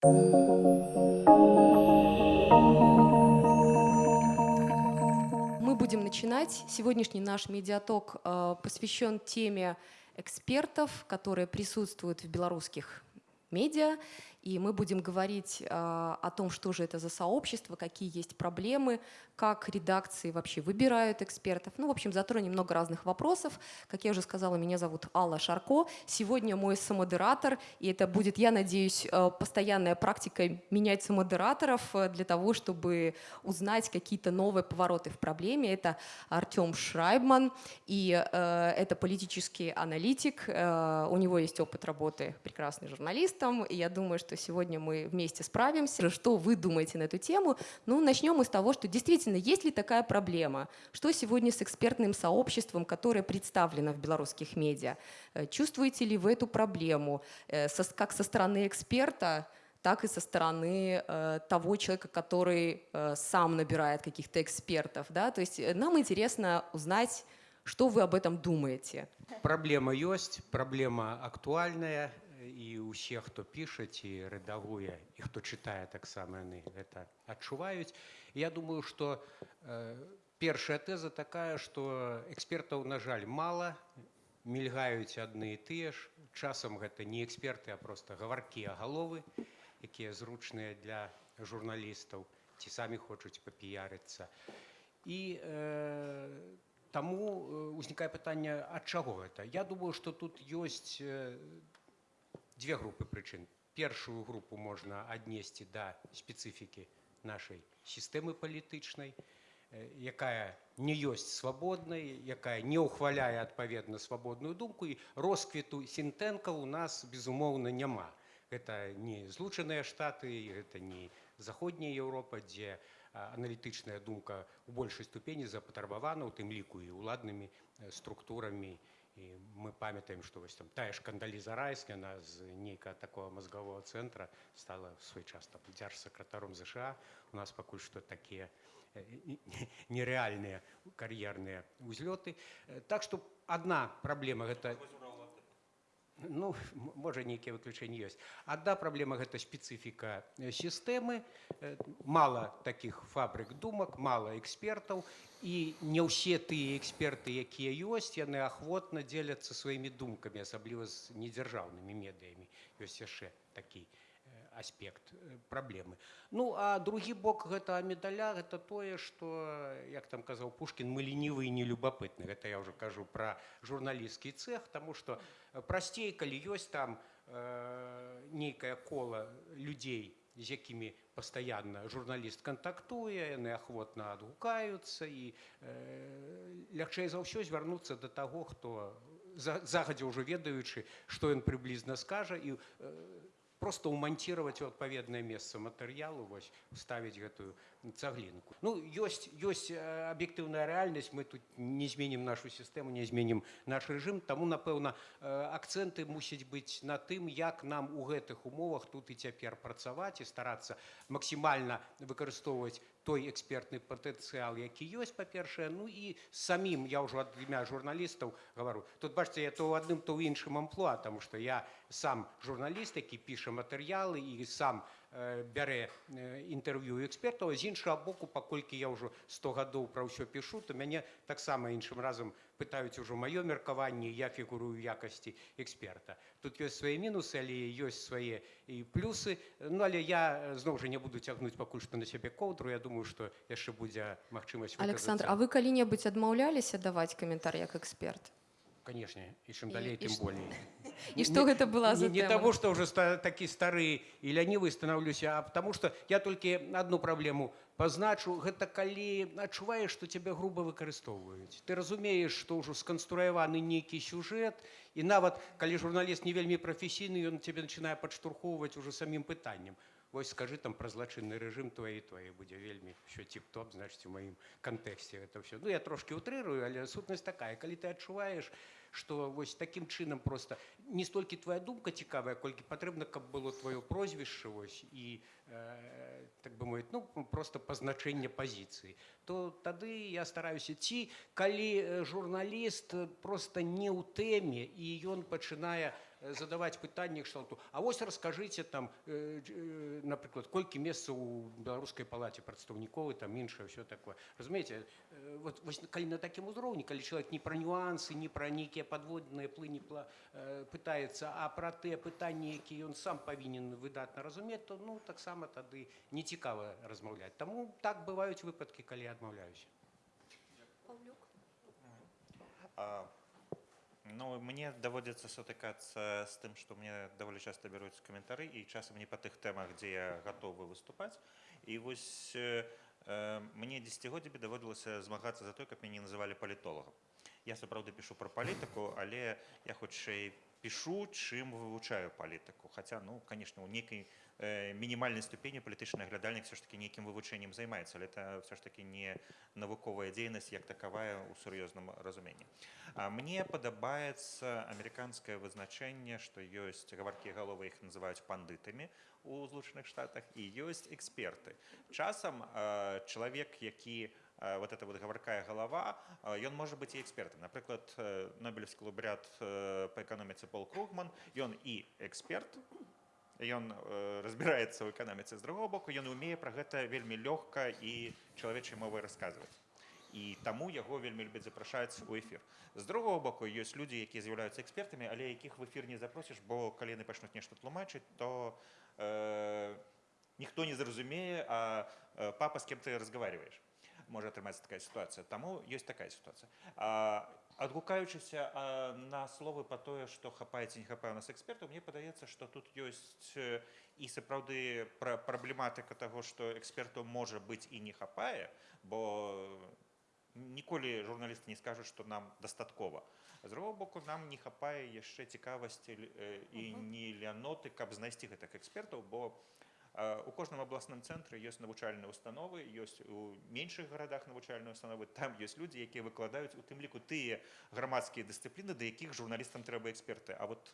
Мы будем начинать. Сегодняшний наш медиаток э, посвящен теме экспертов, которые присутствуют в белорусских медиа. И мы будем говорить э, о том, что же это за сообщество, какие есть проблемы, как редакции вообще выбирают экспертов. Ну, в общем, затронем много разных вопросов. Как я уже сказала, меня зовут Алла Шарко. Сегодня мой самодератор, и это будет, я надеюсь, э, постоянная практика менять самодераторов э, для того, чтобы узнать какие-то новые повороты в проблеме. Это Артем Шрайбман, и э, это политический аналитик. Э, у него есть опыт работы прекрасным журналистом, и я думаю, что сегодня мы вместе справимся. Что вы думаете на эту тему? Ну, начнем мы с того, что действительно, есть ли такая проблема? Что сегодня с экспертным сообществом, которое представлено в белорусских медиа? Э, чувствуете ли вы эту проблему? Э, как со стороны эксперта, так и со стороны э, того человека, который э, сам набирает каких-то экспертов. Да? То есть э, нам интересно узнать, что вы об этом думаете. Проблема есть, проблема актуальная, і ўсе хто піша ці рэдагуе і хто чытае таксама яны гэта адчуваюць. Я думаю что э, першая тэза такая что экспертаў на жаль мала мільгаюць адны і тыя ж. Часам гэта не эксперты а просто гаваркія галовы якія зручныя для журналістаў ці самі хочуць папіярыцца. І э, Таму э, узнікае пытанне ад чаго гэта? Я думаю что тут ёсць э, две группы причин. Первую группу можно отнести до специфики нашей системы політичної, якая не есть свободной, якая не ухваляе адпаведна свабодную думку і росквіту сінтэнка у нас безумоўна няма. Это не злучаныя штаты, это не заходняя Еўропа, дзе аналітычная думка у большай ступені запатрабавана, у тым ліку і ўладнымі структурамі і мы памятаем што вось там тая ж кандаліза райская на з нейкага такого мозгового центра стала в свой час там дзяржсакратаром ЗША у нас пакуль што такія нерэальныя кар'ерныя узлёты. Так што одна праблема гэта ну можа нейкія выключэнні ёсць. Адна праблема гэта спецыфіка сістэмы. Мала таких фабрык думак мала экспертаў. І не ўсе тыя эксперты якія ёсць яны ахвотна дзеляцца сваімі думкамі асабліва з недзяржаўнымі медыямі. Ёсць яшчэ такі аспект праблемы ну а другі бок гэта медаля гэта тое што як там казаў пушкін мы ленівы і нелюбапытны гэта я ўжо кажу пра журналісцкі цех таму што прасцей калі ёсць там э, нейкае кола людзей з якімі пастаянна журналіст кантактуе яны ахвотна адгукаюцца і э, лягчэй за ўсё звярнуцца да таго хто загадзя ўжо ведаючы што ён прыблізна скажа і э, просто умонтировать в адпаведнае месца матэрыялу вось ставіць гэтую цаглінку ну ёсць ёсць аб'ектыўная рэальнасць мы тут не зменім нашу сістэму не зменім наш рэжым таму напэўна акцэнты мусяць быць на тым як нам у гэтых умовах тут і цяпер працаваць і старацца максімальна выкарыстоўваць той экспертны патэнцыял які ёсць па-першае ну і самім я ўжо ад імя журналістаў гавару. Тут бачце я то ў адным то ў іншым амплуа таму што я сам журналіст які піша матэрыялы і сам э, бярэ э, інтэрв'ю экспертаў з іншага боку паколькі я ўжо 100 гадоў пра ўсё пішу то мяне таксама іншым разам пытаюць ужо маё меркаванне я фігурую якасці эксперта. Тут ёсць свае мінусы але ёсць свае і плюсы. Ну але я зноў жа не буду цягнуць пакуль што на сябе коўдру. Я думаю што яшчэ будзе магчымасць александр а вы калі-небудзь адмаўляліся даваць каментар як эксперт? Конечно і чым далей тым болей. і што гэта была за не таго што ўжо такі стары і лянівы станаўлюся а потому что я толькі одну праблему пазначу гэта калі адчуваеш што цябе груба выкарыстоўваюць. Ты разумееш што ўжо сканструяваны нейкі сюжэт і нават калі журналіст не вельмі прафесійны ён цябе начинае падштурхоўваць ужо самім пытаннем. Вось скажы там пра злачынны рэжым твае твае будзе вельмі що тип-топ значыць у маім кантэксце это все ну я трошки утрырую але сутнасць такая. Калі ты адчуваеш што вось такім чынам просто не столькі твоя думка цікавая колькі патрэбна каб было твоё прозвішча вось і э, так бы мовіць ну просто пазначэнне пазіцыі то тады я стараюся ці калі журналіст просто не ў тэме і ён пачынае э, задаваць пытанні кшталту А вось раскажыце там э, э, напрыклад колькі месцаў у беларускай палаце прадстаўніковы там іншае все такое. Разумееце э, вот вось калі на такім узроўні калі чалавек не пра нюансы не пра нейкія падводныя плыні пла э, пытаецца а пра тыя пытанні які ён сам павінен выдатна разумець то ну таксама тады нецікава размаўляць таму так бываюць выпадкі калі адмаўляюся А, Ну, мне даводзіцца сутыкацца з тым, што мне даволі часта бяруць каментары і часам не па тых тэмах, дзе я гатовы выступаць. І вось э, э, мне дзесяцігоддзямі даводзілася змагацца за той, каб мяне называлі палітолагам. Я сапраўды пішу пра палітыку, але я хутчэй пішу, чым вывучаю палітыку. Хаця ну, конечно, у нейкай мінімальнай ступені палітычны аглядальнік все ж таки нейкім вывучэннем займаецца але это все ж таки не навуковая дзейнасць як такавая ў сур'ёзным разуменні а мне падабаецца амерыканскае вызначэнне што ёсць гаваркія галовы іх называюць пандытамі у злучаных штатах і ёсць эксперты. Часам э, чалавек які э, вот эта вот гаваркая галава ён можа быць і экспертам напрыклад нобелевскі лаўбрят па эканоміцы пол кругман ён і эксперт ён э, разбіраецца ў эканоміцы з другого боку ён умее пра гэта вельмі лёгка і чалавечай мовай расказваць. І таму яго вельмі любяць запрашаць у эфір. З другого боку ёсць людзі якія з'яўляюцца экспертамі але якіх в эфір не запросіш бо калі яны пачнуць нешта тлумачыць то э, ніхто не зразумее а э, папа з кем ты разговариваешь можа атрымацца такая сітуацыя. Таму ёсць такая сітуацыя адгукаючыся на словы па тое што хапаеце не хапае у нас экспертаў мне падаецца што тут ёсць і сапраўды пра праблематыка таго што эксперту можа быць і не хапае бо ніколі журналісты не скажуць што нам дастаткова. З другого боку нам не хапае яшчэ цікавасці і не ляноты каб знайсці гэтых экспертаў бо у кожным абласным цэнтры ёсць навучальныя установы ёсць у меншых гарадах навучальныя установы там ёсць людзі якія выкладаюць у тым ліку тыя грамадскія дысцыпліны да якіх журналістам трэба эксперты а вот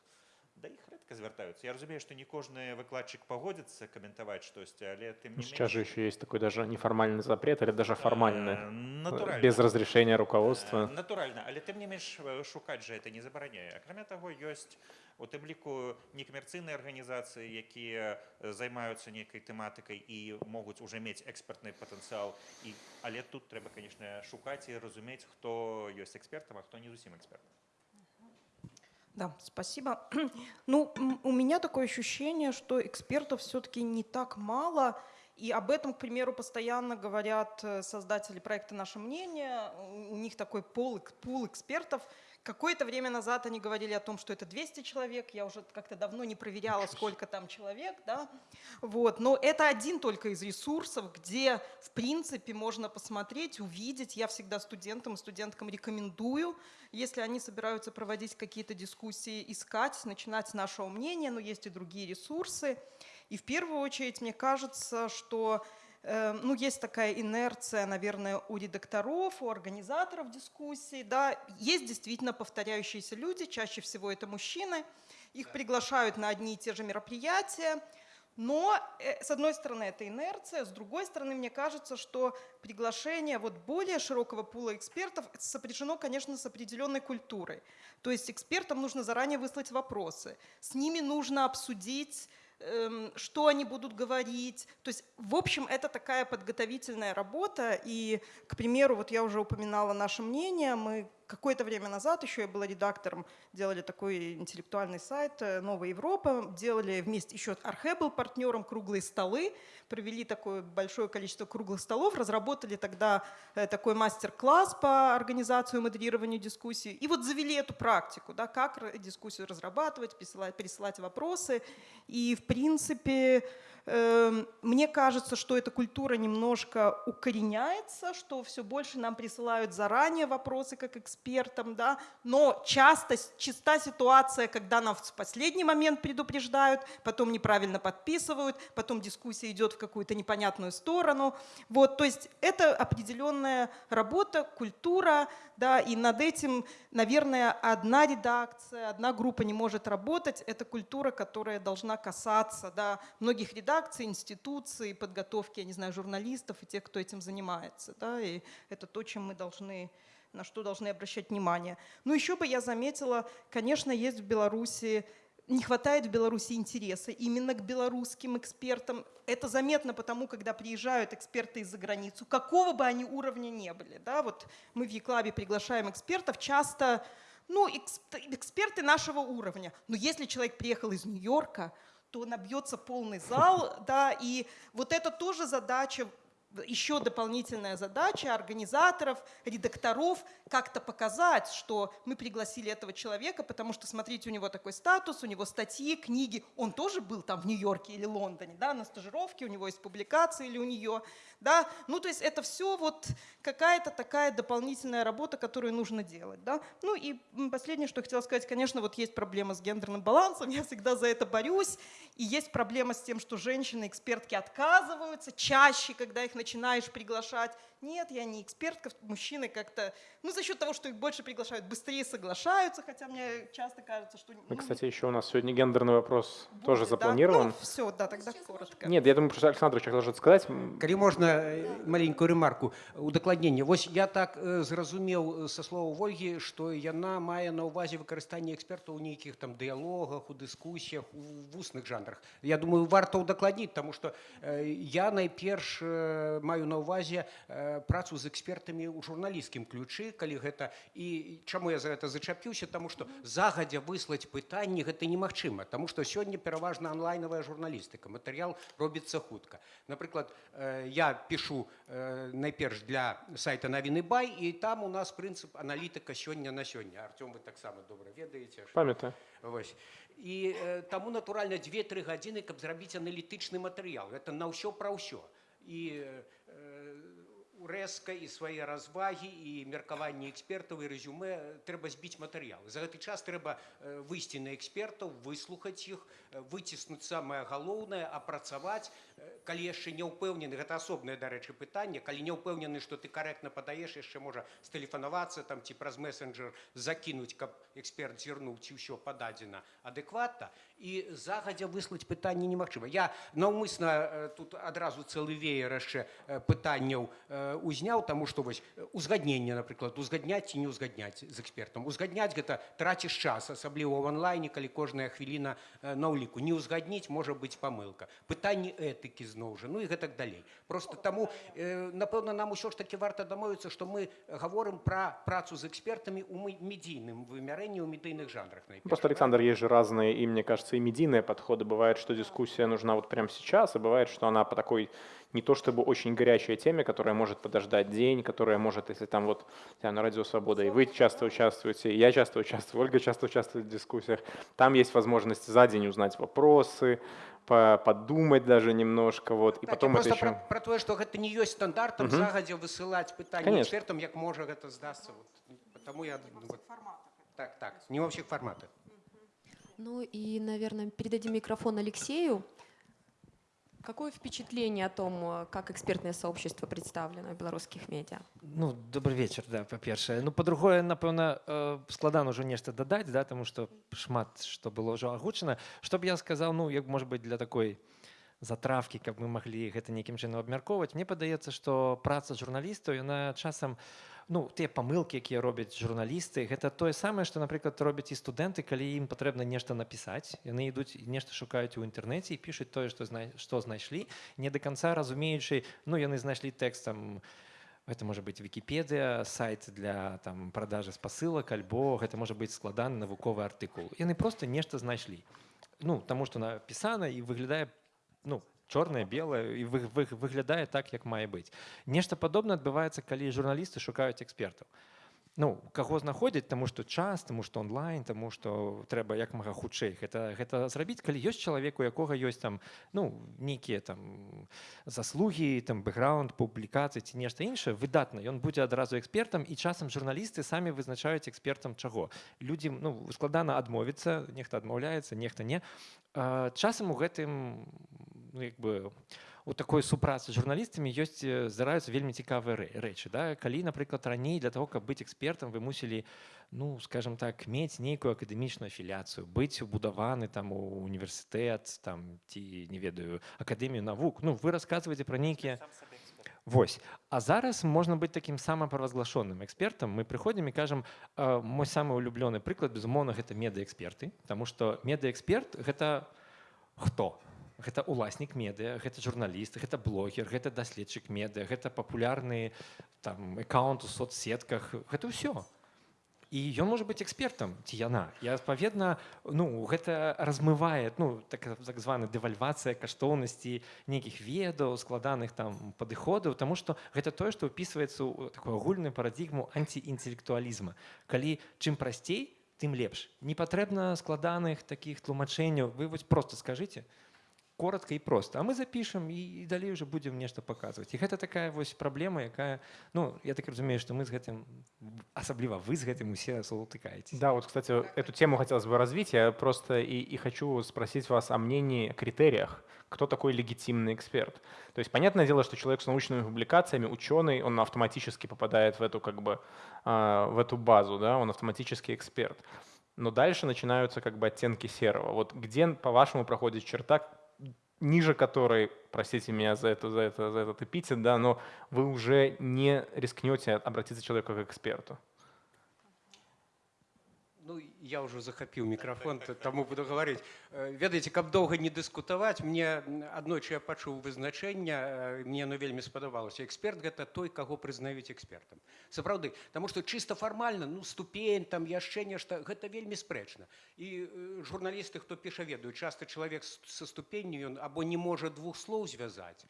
да іх рэдка звяртаюцца я разумею што не кожны выкладчык пагодзіцца каментаваць штосьці але ты сейчас же еще есть такой даже неформальный запрет или даже формальный натуральна. без разрешения руководства натуральна але тым не менш шукаць же это не забараняе акрамя таго ёсць у тым ліку некамерцыйныя арганізацыі якія займаюцца нейкай тэматыкай і могуць уже мець экспертны патэнцыял і але тут трэба конечно шукаць і разумець хто ёсць экспертам а хто не зусім эксперт да, спасибо. Ну, у меня такое ощущение, что экспертов все-таки не так мало, и об этом, к примеру, постоянно говорят э, создатели проекта «Наше мнение». У них такой пол, пул экспертов – Какое-то время назад они говорили о том, что это 200 человек. Я уже как-то давно не проверяла, сколько там человек. Да? Вот. Но это один только из ресурсов, где, в принципе, можно посмотреть, увидеть. Я всегда студентам и студенткам рекомендую, если они собираются проводить какие-то дискуссии, искать, начинать с нашего мнения, но есть и другие ресурсы. И в первую очередь, мне кажется, что ну, есть такая инерция, наверное, у редакторов, у организаторов дискуссий, да, есть действительно повторяющиеся люди, чаще всего это мужчины, их приглашают на одни и те же мероприятия, но, э, с одной стороны, это инерция, с другой стороны, мне кажется, что приглашение вот более широкого пула экспертов сопряжено, конечно, с определенной культурой. То есть экспертам нужно заранее выслать вопросы, с ними нужно обсудить Эм, что они будут говорить. То есть, в общем, это такая подготовительная работа. И, к примеру, вот я уже упоминала наше мнение, мы какое-то время назад, еще я была редактором, делали такой интеллектуальный сайт э, «Новая Европа», делали вместе, еще Архе был партнером, круглые столы, провели такое большое количество круглых столов, разработали тогда э, такой мастер-класс по организации и модерированию дискуссий, и вот завели эту практику, да, как дискуссию разрабатывать, присылать, присылать вопросы, и в принципе мне кажется, что эта культура немножко укореняется, что все больше нам присылают заранее вопросы как экспертам, да, но часто чиста ситуация, когда нам в последний момент предупреждают, потом неправильно подписывают, потом дискуссия идет в какую-то непонятную сторону. Вот, то есть это определенная работа, культура, да, и над этим, наверное, одна редакция, одна группа не может работать. Это культура, которая должна касаться да, многих редакций, институций, подготовки, я не знаю, журналистов и тех, кто этим занимается. Да, и это то, чем мы должны на что должны обращать внимание. Ну, еще бы я заметила, конечно, есть в Беларуси не хватает в Беларуси интереса именно к белорусским экспертам. Это заметно потому, когда приезжают эксперты из-за границу, какого бы они уровня не были. Да? Вот мы в Еклабе приглашаем экспертов, часто ну, эксп- эксперты нашего уровня. Но если человек приехал из Нью-Йорка, то набьется полный зал, да, и вот это тоже задача еще дополнительная задача организаторов, редакторов как-то показать, что мы пригласили этого человека, потому что, смотрите, у него такой статус, у него статьи, книги, он тоже был там в Нью-Йорке или Лондоне, да, на стажировке, у него есть публикации или у нее, да, ну, то есть это все вот какая-то такая дополнительная работа, которую нужно делать, да. Ну и последнее, что хотела сказать, конечно, вот есть проблема с гендерным балансом, я всегда за это борюсь, и есть проблема с тем, что женщины-экспертки отказываются чаще, когда их начинаешь приглашать. Нет, я не экспертка, мужчины как-то, ну, за счет того, что их больше приглашают, быстрее соглашаются, хотя мне часто кажется, что... И, ну, кстати, еще у нас сегодня гендерный вопрос будет, тоже да. запланирован. Ну, все, да, тогда коротко. Нет, я думаю, просто Александр хотел что сказать. М, Калі можна э, маленькую ремарку удакладнення Вось я так э, зразумеў са слова Вольгі што яна мае на ўвазе выкарыстанне экспертаў у нейкіх там дыялогах у дыскусіях у вусных жанрах Я думаю варта ўдакладніць тому что э, я найперш э, маю на ўвазе э, працу з экспертамі ў журналісцкім ключы калі гэта і чаму я за гэта зачапіўся? Тому что загадзя выслаць пытанні гэта немагчыма тому что сёння пераважна онлайновая журналістыка матэрыял робіцца хутка. Напрыклад э, я пишу э, найперш для сайта навіны бай і там у нас прынцып аналітыка сёння на сёння. Артём вы таксама добра ведаеце што- Памятаю. Вось. І э, таму натуральна 2-3 гадзіны каб зрабіць аналітычны матэрыял. Гэта на ўсё пра ўсё і э, урэзка і свае развагі і меркаванне экспертаў і рэзюмэ э, трэба збіць матэрыял за гэты час трэба э, выйсці на экспертаў выслухаць іх э, выціснуць самае галоўнае апрацаваць Э, калі яшчэ не ўпэўнены гэта асобнае дарэчы пытанне калі не ўпэўнены што ты карэктна падаеш яшчэ можа стэлефанавацца там ці праз месенджер закінуць каб эксперт зірнуў ці ўсё пададзена адэкватна і загадзя выслаць пытанне немагчыма я наўмысна э, тут адразу цэлы веер яшчэ э, пытанняў э, узняў таму што вось э, узгадненне напрыклад узгадняць ці не ўзгадняць з экспертам узгадняць гэта траціш час асабліва ў онлайне калі кожная хвіліна э, на ўліку не ўзгадніць можа быць памылка пытанні этыкі зноў жа ну і гэтак далей просто таму э, напэўна нам усё ж таки варта дамовіцца што мы гаворым пра працу з экспертамі мы- медійным вымярэнні ў медыйных жанрах найперш, Просто, Александр, есть же разные, и мне кажется, и медийные подходы. Бывает, что дискуссия нужна вот прямо сейчас, а бывает, что она по такой не то чтобы очень горячей теме, которая может подождать день, которая может, если там вот я на Радио Свобода, и вы часто участвуете, и я часто участвую, Ольга часто участвует в дискуссиях, там есть возможность за день узнать вопросы, по- подумать даже немножко, вот, и Так, потом я это просто еще... пра, пра тое што гэта не ёсць стандартам Мгм. загадзя высылаць пытанні Конечно. экспертам як можа гэта здасца вот. Таму я вот, так так не ва ўсіх фарматах Ну и, наверное, передадим микрофон Алексею. Какое впечатление о том, э, как экспертное сообщество представлено в белорусских медиа? Ну, добрый вечер, да, па-першае. Ну, па-другое, напэўна, э, складана ўжо нешта дадаць, да, таму што шмат што было ўжо агучана. Што б я сказаў, ну, як можа быць для такой затравкі, каб мы маглі гэта нейкім чынам абмяркоўваць. Мне падаецца, што праца журналістаў, яна часам ну, тыя памылкі, якія робяць журналісты, гэта тое самае, што, напрыклад, робяць і студэнты, калі ім патрэбна нешта напісаць. Яны ідуць нешта шукаюць у інтэрнэце і пішуць тое, што, зна... што знайшлі, не да канца разумеючы, ну, яны знайшлі тэкстам Гэта можа быць Вікіпедыя, сайт для там, продажы спасылак, альбо гэта можа быць складаны навуковы артыкул. Яны проста нешта знайшлі. Ну, таму што напісана і выглядае ну, чорнае, белае і вы, вы, выглядае так, як мае быць. Нешта падобнае адбываецца, калі журналісты шукаюць экспертаў. Ну, каго знаходзяць, таму што час, таму што онлайн, таму што трэба як мага хутчэй гэта, гэта зрабіць, калі ёсць чалавек, у якога ёсць там ну, нейкія там заслугі, там бэкграунд, публікацыі ці нешта іншае, выдатна. Ён будзе адразу экспертам і часам журналісты самі вызначаюць экспертам чаго. Людзі ну, складана адмовіцца, нехта адмаўляецца, нехта не. Часам у гэтым ну, як бы, у такой супрацы з журналістамі ёсць э, здараюцца вельмі цікавыя рэ- рэчы да. Калі напрыклад раней для того каб быць экспертам вы мусілі ну скажем так мець нейкую акадэмічную афіляцыю быць убудаваны там у універсітэт там ці не ведаю акадэмію навук ну вы расказваеце пра нейкія Вось. А зараз можна быць такім самапаразглашоным экспертам мы прыходзім і кажам э, мой самы улюблёны прыклад безумоўна гэта медыаэксперты Таму што медыаэксперт гэта хто гэта уласнік медыа гэта журналіст гэта блогер гэта даследчык медыа гэта папулярны там аккаунт у соцсетках. Гэта ўсё. І ён можа быць экспертам ці яна. І адпаведна ну гэта размывае ну так так званы дэвальвацыя каштоўнасці нейкіх ведаў складаных там падыходаў тому что гэта тое што ўпісваецца ў такую агульную парадзігму антиінтэлектуалізма калі чым прасцей тым лепш. Не патрэбна складаных такіх тлумачэнняў. Вы вось просто скажите коротко і просто а мы запишем і далей уже будем нешта показывать і гэта такая вось праблема якая ну я так разумею что мы з гэтым асабліва вы з гэтым усе сутыкаетесь Да, вот, кстати, эту тему хотелось бы развить. Я просто и, и хочу спросить вас о мнении, о критериях. Кто такой легитимный эксперт? То есть, понятное дело, что человек с научными публикациями, ученый, он автоматически попадает в эту, как бы, а, в эту базу, да, он автоматически эксперт. Но дальше начинаются как бы оттенки серого. Вот где, по-вашему, проходит черта, ниже которой, простите меня за это, за это, за этот эпитет, да, но вы уже не рискнете обратиться к человеку как к эксперту. Ну, я уже захапіў мікрафон, таму буду гаварыць. Э, Ведаеце, каб доўга не дыскутаваць, мне аднойчы я пачуў вызначэнне, э, мне оно вельмі спадабалася. Эксперт гэта той, каго прызнаюць экспертам. Сапраўды, таму што чыста фармальна, ну ступень, там яшчэ нешта, гэта вельмі спрэчна. І э, журналісты, хто піша, ведаюць, часта чалавек са ступенню ён або не можа двух слоў звязаць,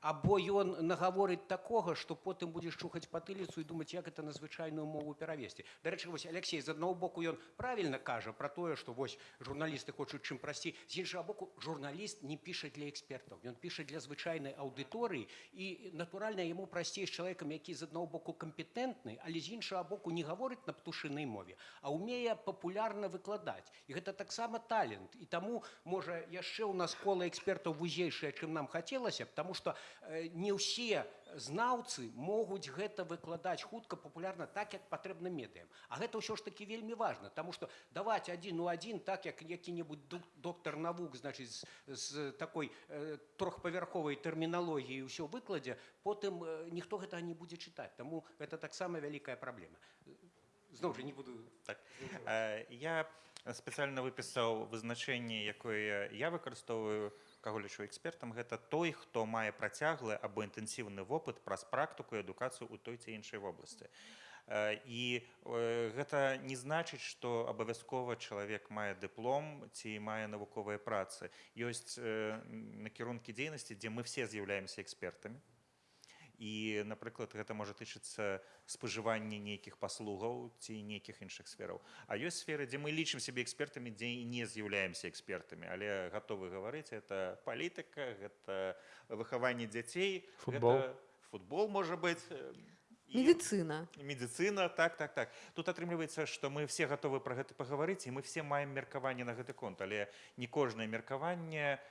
або ён нагаворыць такога што потым будзеш чухаць патыліцу і думаць як это на звычайную мову перавесці дарэчы вось Алексей з аднаго боку ён правільна кажа пра тое што вось журналісты хочуць чым прасцей з іншага боку журналіст не піша для экспертаў ён піша для звычайнай аўдыторыі і натуральна яму прасцей з чалавекам які з аднаго боку кампетэнтны але з іншага боку не гаворыць на птушынай мове а ўмее папулярна выкладаць і гэта таксама талент. І таму можа яшчэ ў нас кола экспертаў вузейшае чым нам хацелася б таму што не ўсе знаўцы могуць гэта выкладаць хутка папулярна так як патрэбна медыям. А гэта ўсё ж таки вельмі важна таму што даваць адзін у адзін так як які-небудзь доктар навук значыць з, такой э, трохпавярховай тэрміналогіі ўсё выкладзе потым э, ніхто гэта не будзе чытаць. Таму гэта таксама вялікая праблема. Зноў жа не буду Так. Я спецыяльна выпісаў вызначэнне, якое я выкарыстоўваю, каго лічу экспертам, гэта той, хто мае працяглы або інтэнсіўны вопыт праз практыку і адукацыю ў той ці іншай вобласці. Э, І э, гэта не значыць, што абавязкова чалавек мае дыплом ці мае навуковыя працы. Ёсць э, накірункі дзейнасці, дзе мы все з'яўляемся экспертамі. І, напрыклад, гэта можа тычыцца спажывання нейкіх паслугаў ці нейкіх іншых сфераў. А ёсць сферы, дзе мы лічым сябе экспертамі, дзе і не з'яўляемся экспертамі, але гатовы гаварыць это палітыка, гэта выхаванне дзяцей, Футбол. гэта футбол можа быць і Медицина. медицина так так так тут атрымліваецца што мы все гатовы пра гэта пагаварыць і мы все маем меркаванне на гэты конт але не кожнае меркаванне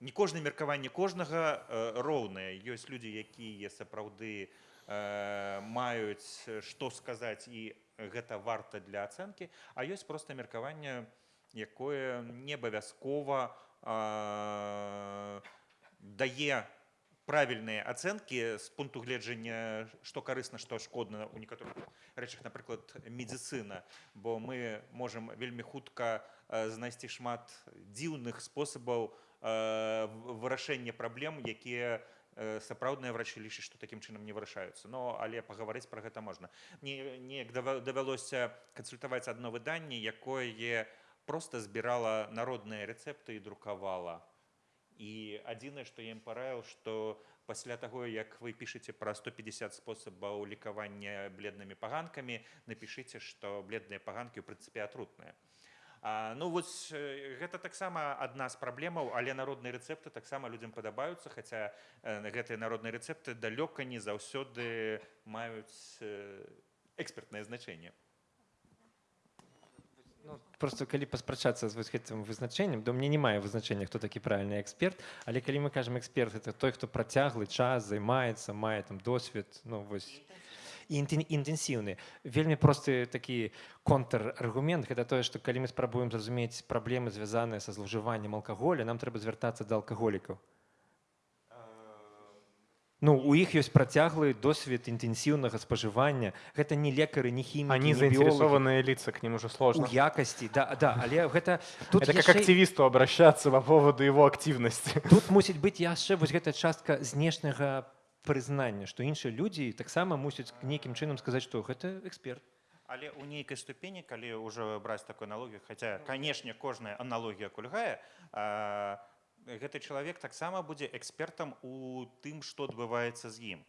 не кожнае меркаванне кожнага э, роўнае. Ёсць людзі якія сапраўды э, маюць што сказаць і гэта варта для ацэнкі. А ёсць проста меркаванне якое не абавязкова э, дае правільныя ацэнкі з пункту гледжання што карысна што шкодна у некаторых рэчах напрыклад медыцына. Бо мы можам вельмі хутка э, знайсці шмат дзіўных спосабаў э, в- вырашэння праблем якія э, сапраўдныя врачы лічаць што такім чынам не вырашаюцца. Но але пагаварыць пра гэта можна. Не неяк дава- давялося кансультаваць адно выданне якое просто збірала народныя рэцэпты і друкавала. І адзінае што я ім параіў што пасля таго як вы пішаце пра 150 спосабаў лікавання бледнымі паганкамі напішыце што бледныя паганкі ў прынцыпе атрутныя А, ну вось э, гэта таксама адна з праблемаў але народныя рэцэпты таксама людзям падабаюцца хаця э, гэтыя народныя рэцэпты далёка не заўсёды маюць э, экспертнае значэнне. Ну, просто калі паспрачацца з вось гэтым вызначэннем то мне не мае вызначэння хто такі правільны эксперт але калі мы кажам эксперт это той хто працяглы час займаецца мае там досвед ну вось інтэнсіўны вельмі просты такі контраргумент гэта тое што калі мы спрабуем зразумець праблемы звязаныя са злоўжываннем алкаголя нам трэба звяртацца да алкаголікаў Ну у іх ёсць працяглы досвед інтэнсіўнага спажывання гэта не лекары не хімікі Они заинтересованные лица, к ним уже у сложно. якасці да да але гэта тут Это как яшчэ- активисту обращаться по поводу его активности. тут мусіць быць яшчэ вось гэта частка знешняга прызнання што іншыя людзі таксама мусяць нейкім чынам сказаць што гэта эксперт Але ў нейкай ступені калі ўжо браць такую аналогію хаця канешне кожная аналогія кульгае а, гэты чалавек таксама будзе экспертам у тым што адбываецца з ім.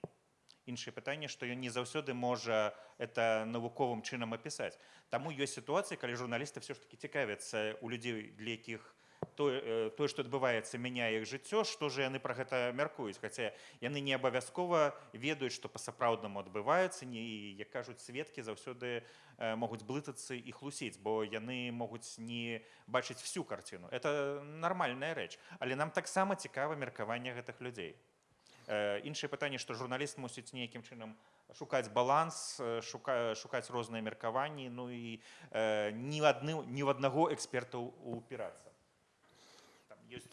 Іншае пытанне што ён не заўсёды можа это навуковым чынам апісаць. Таму ёсць сітуацыі калі журналісты все ж таки цікавяцца у людзей для якіх тое, э, тое што адбываецца мяняе іх жыццё што ж яны пра гэта мяркуюць? Хаця яны не абавязкова ведаюць што па-сапраўднаму адбываецца не як кажуць сведкі заўсёды э, могуць блытацца і хлусіць бо яны могуць не бачыць всю карціну. Это нармальная рэч. Але нам таксама цікава меркаванне гэтых людзей. Э, іншае пытанне што журналіст мусіць нейкім чынам шукаць баланс э, шука, шукаць розныя меркаванні ну і э, ні адны ні ў аднаго эксперта упірацца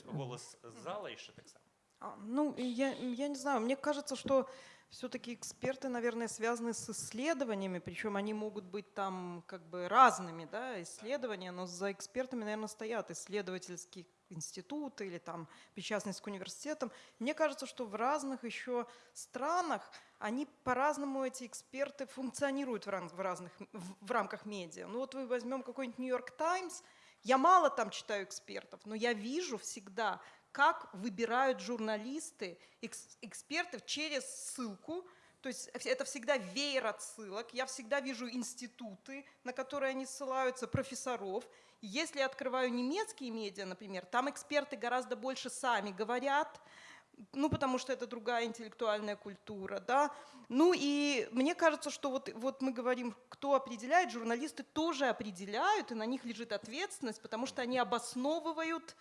голас з зала яшчэ таксама А, Ну, я, я не знаю, мне кажется, что все-таки эксперты, наверное, связаны с исследованиями, причем они могут быть там как бы разными, да, исследования, но за экспертами, наверное, стоят исследовательские институты или там причастность к университетам. Мне кажется, что в разных еще странах они по-разному, эти эксперты, функционируют в, ран- в разных, в, в рамках медиа. Ну вот вы возьмем какой-нибудь Нью-Йорк Таймс, я мало там читаю экспертов, но я вижу всегда, как выбирают журналисты экс- экспертов через ссылку. То есть это всегда веер отсылок. Я всегда вижу институты, на которые они ссылаются, профессоров. Если я открываю немецкие медиа, например, там эксперты гораздо больше сами говорят, ну, потому что это другая интеллектуальная культура, да. Ну, и мне кажется, что вот, вот мы говорим, кто определяет, журналисты тоже определяют, и на них лежит ответственность, потому что они обосновывают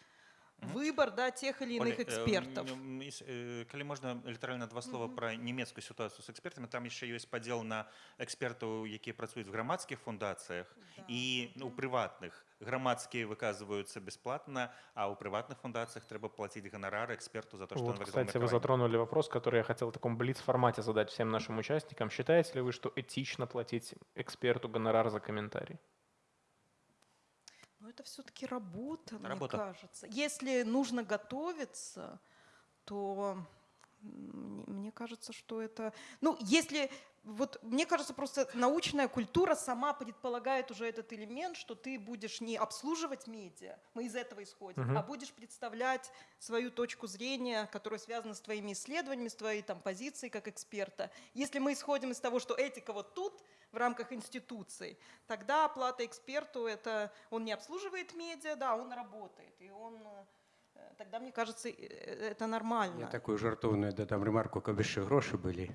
выбор, да, тех или иных Оля, э, экспертов. м, м, ис- э, калі можна літаральна два слова пра нямецкую сітуацыю з экспертамі там яшчэ ёсць падзел на экспертаў якія працуюць в грамадскіх фундацыях і ну, у прыватных грамадскія выказваюцца бясплатна а ў прыватных фундацыях трэба плаціць ганарар эксперту за то што Вот, ён выказаў кстати, вы меркаванне. затронули вопрос, который я хотел в таком блиц-формате задать всем нашим участникам. Считаете ли вы, что этично платить эксперту гонорар за комментарий? Но это все-таки работа, Работа. мне кажется. Если нужно готовиться, то м, мне кажется, что это... Ну, если... Вот мне кажется, просто научная культура сама предполагает уже этот элемент, что ты будешь не обслуживать медиа, мы из этого исходим, Мгм. а будешь представлять свою точку зрения, которая связана с твоими исследованиями, с твоей там позицией как эксперта. Если мы исходим из того, что этика вот тут, в рамках институций, тогда оплата эксперту это он не обслуживает медиа, да, он работает, и он э, тогда мне кажется э, это нормально. Я такую жартоўную дадам ремарку каб яшчэ грошы былі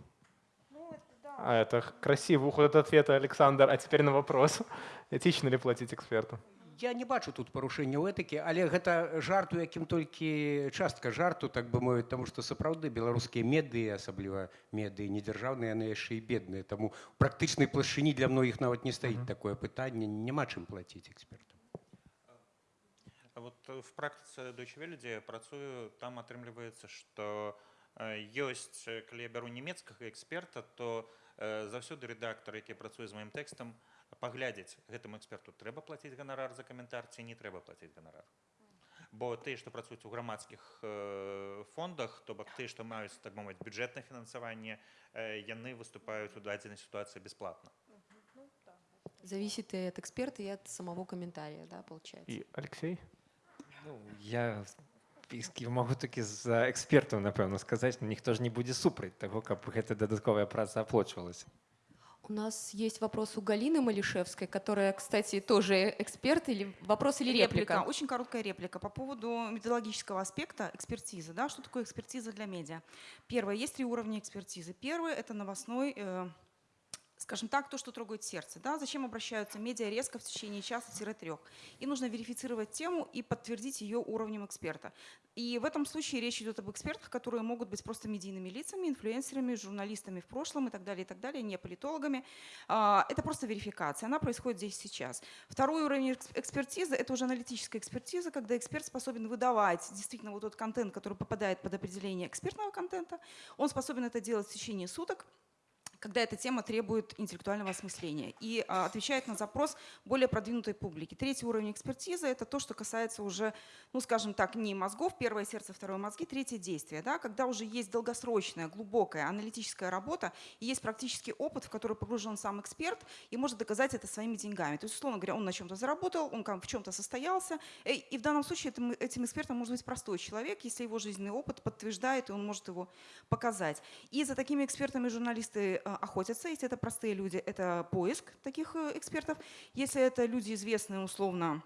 Ну, это да. А это красивый уход от ответа, Александр. А теперь на вопрос. Этично ли платить эксперту? Я не бачу тут парушэнняў этыкі але гэта жарт у якім толькі частка жарту так бы мовіць таму што сапраўды беларускія медыі асабліва медыі недзяржаўныя яны яшчэ і бедныя таму практычнай плашыні для многіх нават не стаіць такое пытанне няма чым плаціць экспертам вот э, в практыцы Deutsche Welle, працую там атрымліваецца што э, ёсць э, калі я бяру нямецкага эксперта то э, заўсёды рэдактар які працуе з маім тэкстам паглядзець гэтаму эксперту трэба плаціць ганарар за каментар ці не трэба плаціць ганарар бо тыя што працуюць у грамадскіх э, фондах то бок тыя што маюць так мовіць бюджэтнае фінансаванне э, яны выступаюць у дадзенай сітуацыі бясплатна Зависит и от эксперта, и от самого комментария, да, получается. И Алексей? Ну, я піскі могу такі за экспертаў напэўна сказаць ну, ніхто ж не будзе супраць таго каб гэта дадатковая праца аплочвалася У нас есть вопрос у Галины Малишевской, которая, кстати, тоже эксперт, или вопрос или реплика? Очень короткая реплика по поводу методологического аспекта экспертизы. Да? Что такое экспертиза для медиа? Первое, есть три уровня экспертизы. Первый – это новостной, э, скажем так, то, что трогает сердце. Да? Зачем обращаются медиа резко в течение часа-трех? Им нужно верифицировать тему и подтвердить ее уровнем эксперта. И в этом случае речь идет об экспертах, которые могут быть просто медийными лицами, инфлюенсерами, журналистами в прошлом и так далее, и так далее, не политологами. А, Это просто верификация, она происходит здесь сейчас. Второй уровень экс- экспертизы – это уже аналитическая экспертиза, когда эксперт способен выдавать действительно вот тот контент, который попадает под определение экспертного контента. Он способен это делать в течение суток, когда эта тема требует интеллектуального осмысления и а, отвечает на запрос более продвинутой публики. Третий уровень экспертизы – это то, что касается уже, ну скажем так, не мозгов, первое сердце, второе мозги, третье действие. Да, когда уже есть долгосрочная, глубокая аналитическая работа и есть практический опыт, в который погружен сам эксперт и может доказать это своими деньгами. То есть, условно говоря, он на чем-то заработал, он в чем-то состоялся. э, И в данном случае этим, этим экспертом может быть простой человек, если его жизненный опыт подтверждает, и он может его показать. И за такими экспертами журналисты э, охотятся. Если это простые люди, это поиск таких э, экспертов. Если это люди известные условно,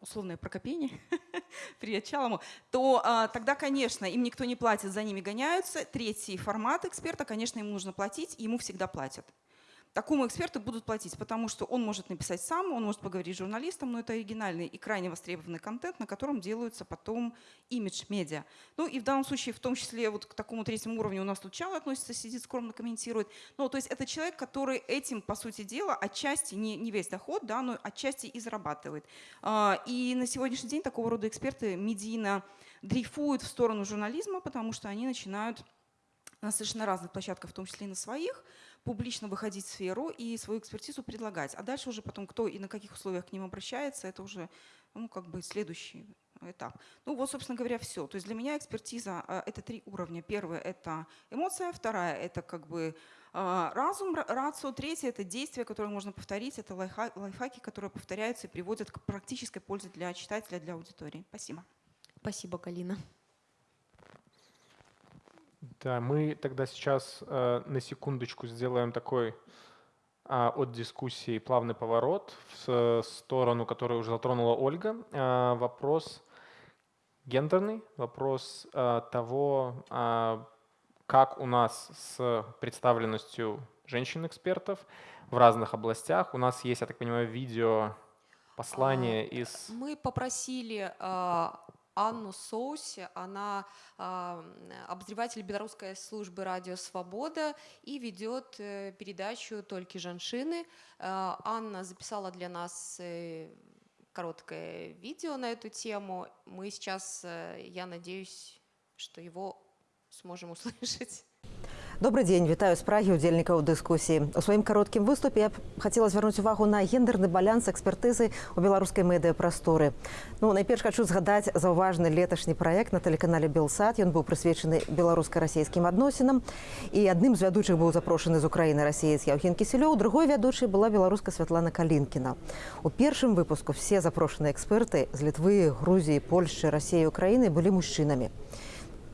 условное прокопение, привет Чалому, то а, тогда, конечно, им никто не платит, за ними гоняются. Третий формат эксперта, конечно, ему нужно платить, ему всегда платят. Такому эксперту будут платить, потому что он может написать сам, он может поговорить с журналистом, но это оригинальный и крайне востребованный контент, на котором делаются потом имидж медиа. Ну и в данном случае, в том числе вот к такому третьему уровню у нас тут Чал относится, сидит скромно комментирует. Ну, то есть это человек, который этим, по сути дела, отчасти, не, не весь доход, да, но отчасти и зарабатывает. А, И на сегодняшний день такого рода эксперты медийно дрейфуют в сторону журнализма, потому что они начинают на совершенно разных площадках, в том числе и на своих, публично выходить в сферу и свою экспертизу предлагать. А дальше уже потом кто и на каких условиях к ним обращается, это уже ну, как бы следующий этап. Ну вот, собственно говоря, все. То есть для меня экспертиза э, – это три уровня. Первое – это эмоция, вторая – это как бы э, разум, ра- рацио, третье – это действие, которое можно повторить, это лайфха- лайфхаки, которые повторяются и приводят к практической пользе для читателя, для аудитории. Спасибо. Спасибо, Галина. Да, мы тогда сейчас э, на секундочку сделаем такой а, от дискуссии плавный поворот в сторону, которую уже затронула Ольга. А, вопрос гендерный, вопрос а, того, а, как у нас с представленностью женщин-экспертов в разных областях. У нас есть, я так понимаю, видео послание из... Мы попросили Анну Соуси, она а, обозреватель белорусской службы «Радио Свобода» и ведет э, передачу «Только женщины». А, Анна записала для нас э, короткое видео на эту тему. Мы сейчас, э, я надеюсь, что его сможем услышать. Добрый дзень вітаю з прагі удзельнікаў дыскусіі у сваім кароткім выступе я б хацела звярнуць увагу на гендерны баланс экспертызы у беларускай медыяпрасторы ну найперш хочу згадаць заўважны леташні праект на тэлеканале белсад ён быў прысвечаны беларуска-расійскім адносінам і адным з вядучых быў запрошаны з украіны расеец яўген кісілёў другой вядучай была беларуска святлана калінкіна у першым выпуску все запрошаныя эксперты з літвы грузіі польшчы рассеі украіны былі мужчынамі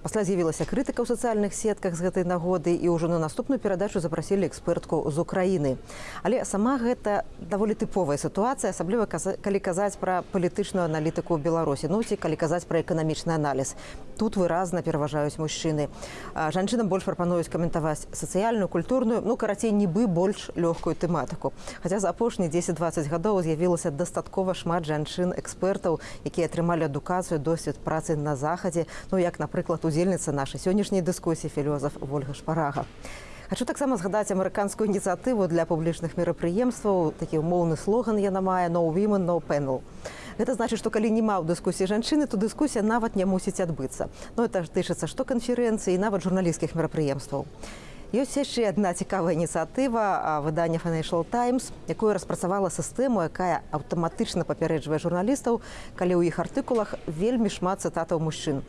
Пасля з'явілася крытыка ў сацыяльных сетках з гэтай нагоды і ўжо на наступную перадачу запрасілі экспертку з Украіны. Але сама гэта даволі тыповая сітуацыя, асабліва калі казаць пра палітычную аналітыку ў Беларусі, ну ці калі казаць пра эканамічны аналіз. Тут выразна пераважаюць мужчыны. Жанчынам больш прапануюць каментаваць сацыяльную, культурную, ну карацей нібы больш лёгкую тэматыку. Хаця за апошнія 10-20 гадоў з'явілася дастаткова шмат жанчын-экспертаў, якія атрымалі адукацыю, досвед працы на захадзе, ну як, напрыклад, удзельніца нашай сённяшняй дыскусіі філёзаф Вольга Шпарага. Хачу таксама згадаць амерыканскую ініцыятыву для публічных мерапрыемстваў, такі умоўны слоган яна мае no women, no panel. Гэта значыць, што калі няма ў дыскусіі жанчыны, то дыскусія нават не мусіць адбыцца. Ну это ж тычыцца што канферэнцыі, і нават журналісцкіх мерапрыемстваў. Ёсць яшчэ адна цікавая ініцыятыва выдання Financial Times, якое распрацавала сістэму, якая аўтаматычна папярэджвае журналістаў, калі ў іх артыкулах вельмі шмат цытатаў мужчын.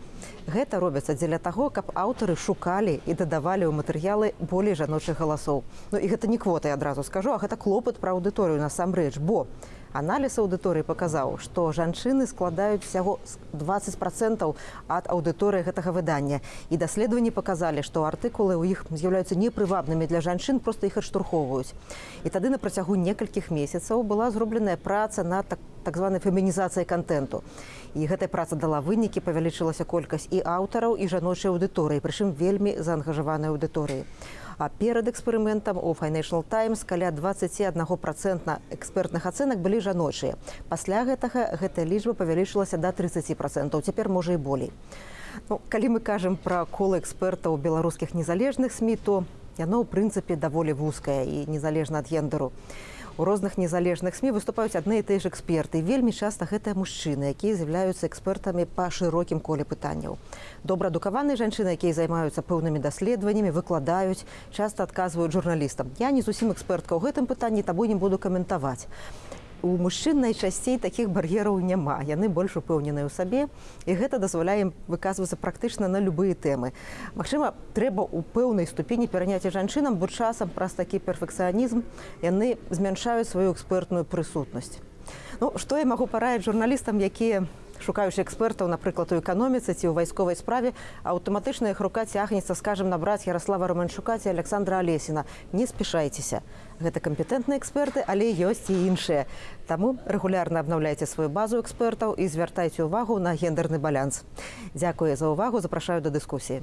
Гэта робіцца дзеля таго, каб аўтары шукалі і дадавалі ў матэрыялы болей жаночых галасоў. Ну і гэта не квота, я адразу скажу, а гэта клопат пра аўдыторыю насамрэч, бо аналіз аўдыторыі паказаў, што жанчыны складаюць усяго 20 процентаў ад аўдыторыі гэтага выдання. І даследаванні паказалі, што артыкулы ў іх з'яўляюцца непрывабнымі для жанчын, проста іх адштурхоўваюць. І тады на працягу некалькіх месяцаў была зробленая праца над так, так званай фемінізацыяй контенту. І гэтая праца дала вынікі, павялічылася колькасць і аўтараў і жаночай аўдыторыі, прычым вельмі заангажаванай аўдыторыі. А перад эксперыментам у Financial Times каля 21% экспертных ацэнак былі жаночыя. Пасля гэтага гэтая лічба павялічылася да 30%, цяпер можа і болей. Ну, калі мы кажам пра колы экспертаў беларускіх незалежных СМі, то яно ў прынцыпе даволі вузкае і незалежна ад гендеру. У розных незалежных СМі выступаюць адны і тыя ж эксперты. Вельмі часта гэтыя мужчыны, якія з'яўляюцца экспертамі па шырокім коле пытанняў. Добраадукаваныя жанчыны, якія займаюцца пэўнымі даследаваннямі, выкладаюць, часта адказваюць журналістам. Я не зусім экспертка ў гэтым пытанні, таму не буду каментаваць. У мужчын найчасцей такіх бар'ераў няма. Яны больш упэўненыя ў сабе і гэта дазваляе ім выказвацца практычна на любыя тэмы. Магчыма, трэба ў пэўнай ступені пераняць і жанчынам, бо часам праз такі перфекцыянізм яны змяншаюць сваю экспертную прысутнасць. Ну, што я магу параіць журналістам, якія шукаючы экспертаў, напрыклад, у эканоміцы ці ў вайсковай справе, аўтаматычна іх рука цягнецца, скажем, набраць Ярослава Романчука ці Александра Алесіна. Не спешайцеся. Гэта кампетэнтныя эксперты, але ёсць і іншыя. Таму рэгулярна абнаўляйце сваю базу экспертаў і звяртайце ўвагу на гендерны баланс. Дзякуе за ўвагу, запрашаю да дыскусіі.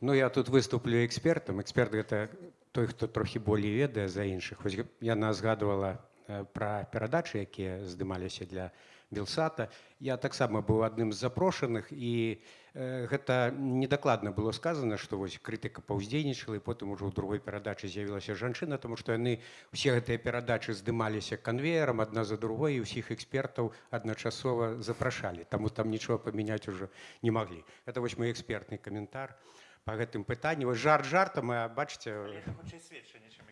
Ну я тут выступлю экспертам. Эксперт гэта той, хто трохі болей ведае за іншых. Яна згадывала э, пра перадачы, якія здымаліся для Белсата. Я таксама быў адным з запрошаных і э, гэта недакладна было сказана, што вось крытыка паўздзейнічала і потым ужо ў другой перадачы з'явілася жанчына, таму што яны усе гэтыя перадачы здымаліся канвеерам адна за другой і ўсіх экспертаў адначасова запрашалі. Таму там нічога памяняць ужо не маглі. Это вось мой экспертны каментар па гэтым пытанні. Вось жарт жартам, хутчэй сведчанне, чым.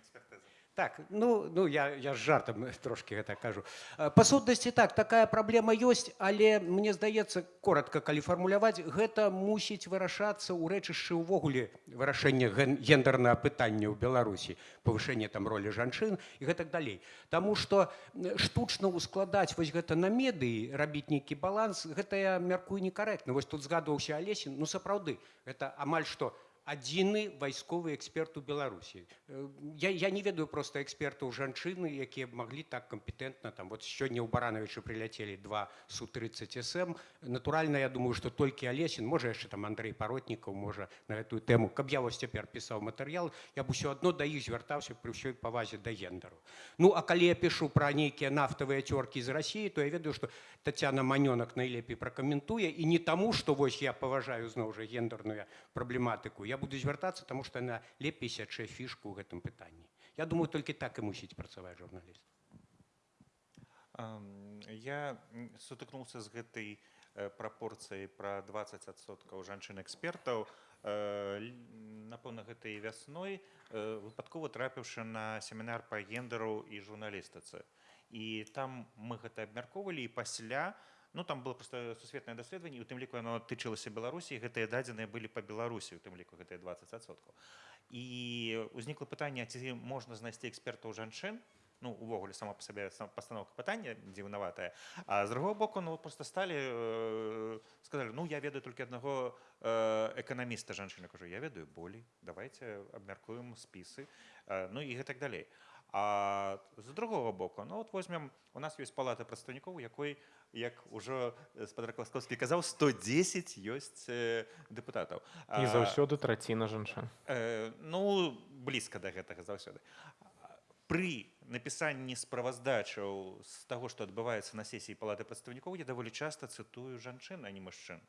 Так, ну, ну я, я з жартам трошки гэта кажу. Э, Па сутнасці так, такая праблема ёсць, але мне здаецца, коротко калі фармуляваць, гэта мусіць вырашацца ў рэчышчы ўвогуле вырашэння ген- гендернага пытання ў Беларусі, павышэнне там ролі жанчын і гэтак далей. Таму што штучна ускладаць вось гэта на медыі, рабіць нейкі баланс, гэта я мяркую некарэктна. Вось тут згадваўся Алесін, ну сапраўды, гэта амаль што адзіны вайсковы эксперт у беларусі. Э, я, я не ведаю просто экспертаў жанчыны якія маглі так кампетэнтна там вот сёння ў барановичы прыляцелі два су 30 см натуральна я думаю что толькі алесін можа яшчэ там андрей паротнікаў можа на гэтую тэму каб я вось цяпер пісаў матэрыял я б усё адно да іх звяртаўся пры ўсёй павазе да гендеру ну а калі я пишу пра нейкія нафтавыя цёркі з рассіі то я ведаю что татяна манёнак найлепей пракаментуе. І не таму что вось я паважаю зноў жа гендерную праблематыку. Я буду звяртацца таму што яна лепей сячэ фішку ў гэтым пытанні я думаю толькі так і мусіць працаваць журналіст Я м, сутыкнуўся з гэтай э, прапорцыяй пра 20соткаў жанчын-экспертаў. Э, л- Напэўна, гэтай вясной э, выпадкова трапіўшы на семінар па гендеру і журналістыцы. І там мы гэта абмяркоўвалі і пасля, ну там было проста сусветнае даследаванне, у тым ліку яно тычылася Беларусі, гэтыя дадзеныя былі па Беларусі, у тым ліку гэтыя 20соткаў. І ўзнікла пытанне, ці можна знайсці экспертаў жанчын, ну увогуле сама по сабе пастаноўка пытання дзіўнаватая а з другого боку ну просто сталі э, сказали ну я ведаю толькі аднаго э, эканаміста жанчыны кажу я ведаю болей давайте абмяркуем спісы э, ну і гэтак далей а з другого боку ну вот возьмем у нас ёсць палата прадстаўнікоў якой як ужо спадар класкоўскі казаў 110 ёсць э, дэпутатаў. І заўсёды траціна жанчын. Э, ну блізка да гэтага заўсёды. Пры напісанні справаздачаў з таго што адбываецца на сесіі палаты прадстаўнікоў я даволі часта цытую жанчын а не мужчын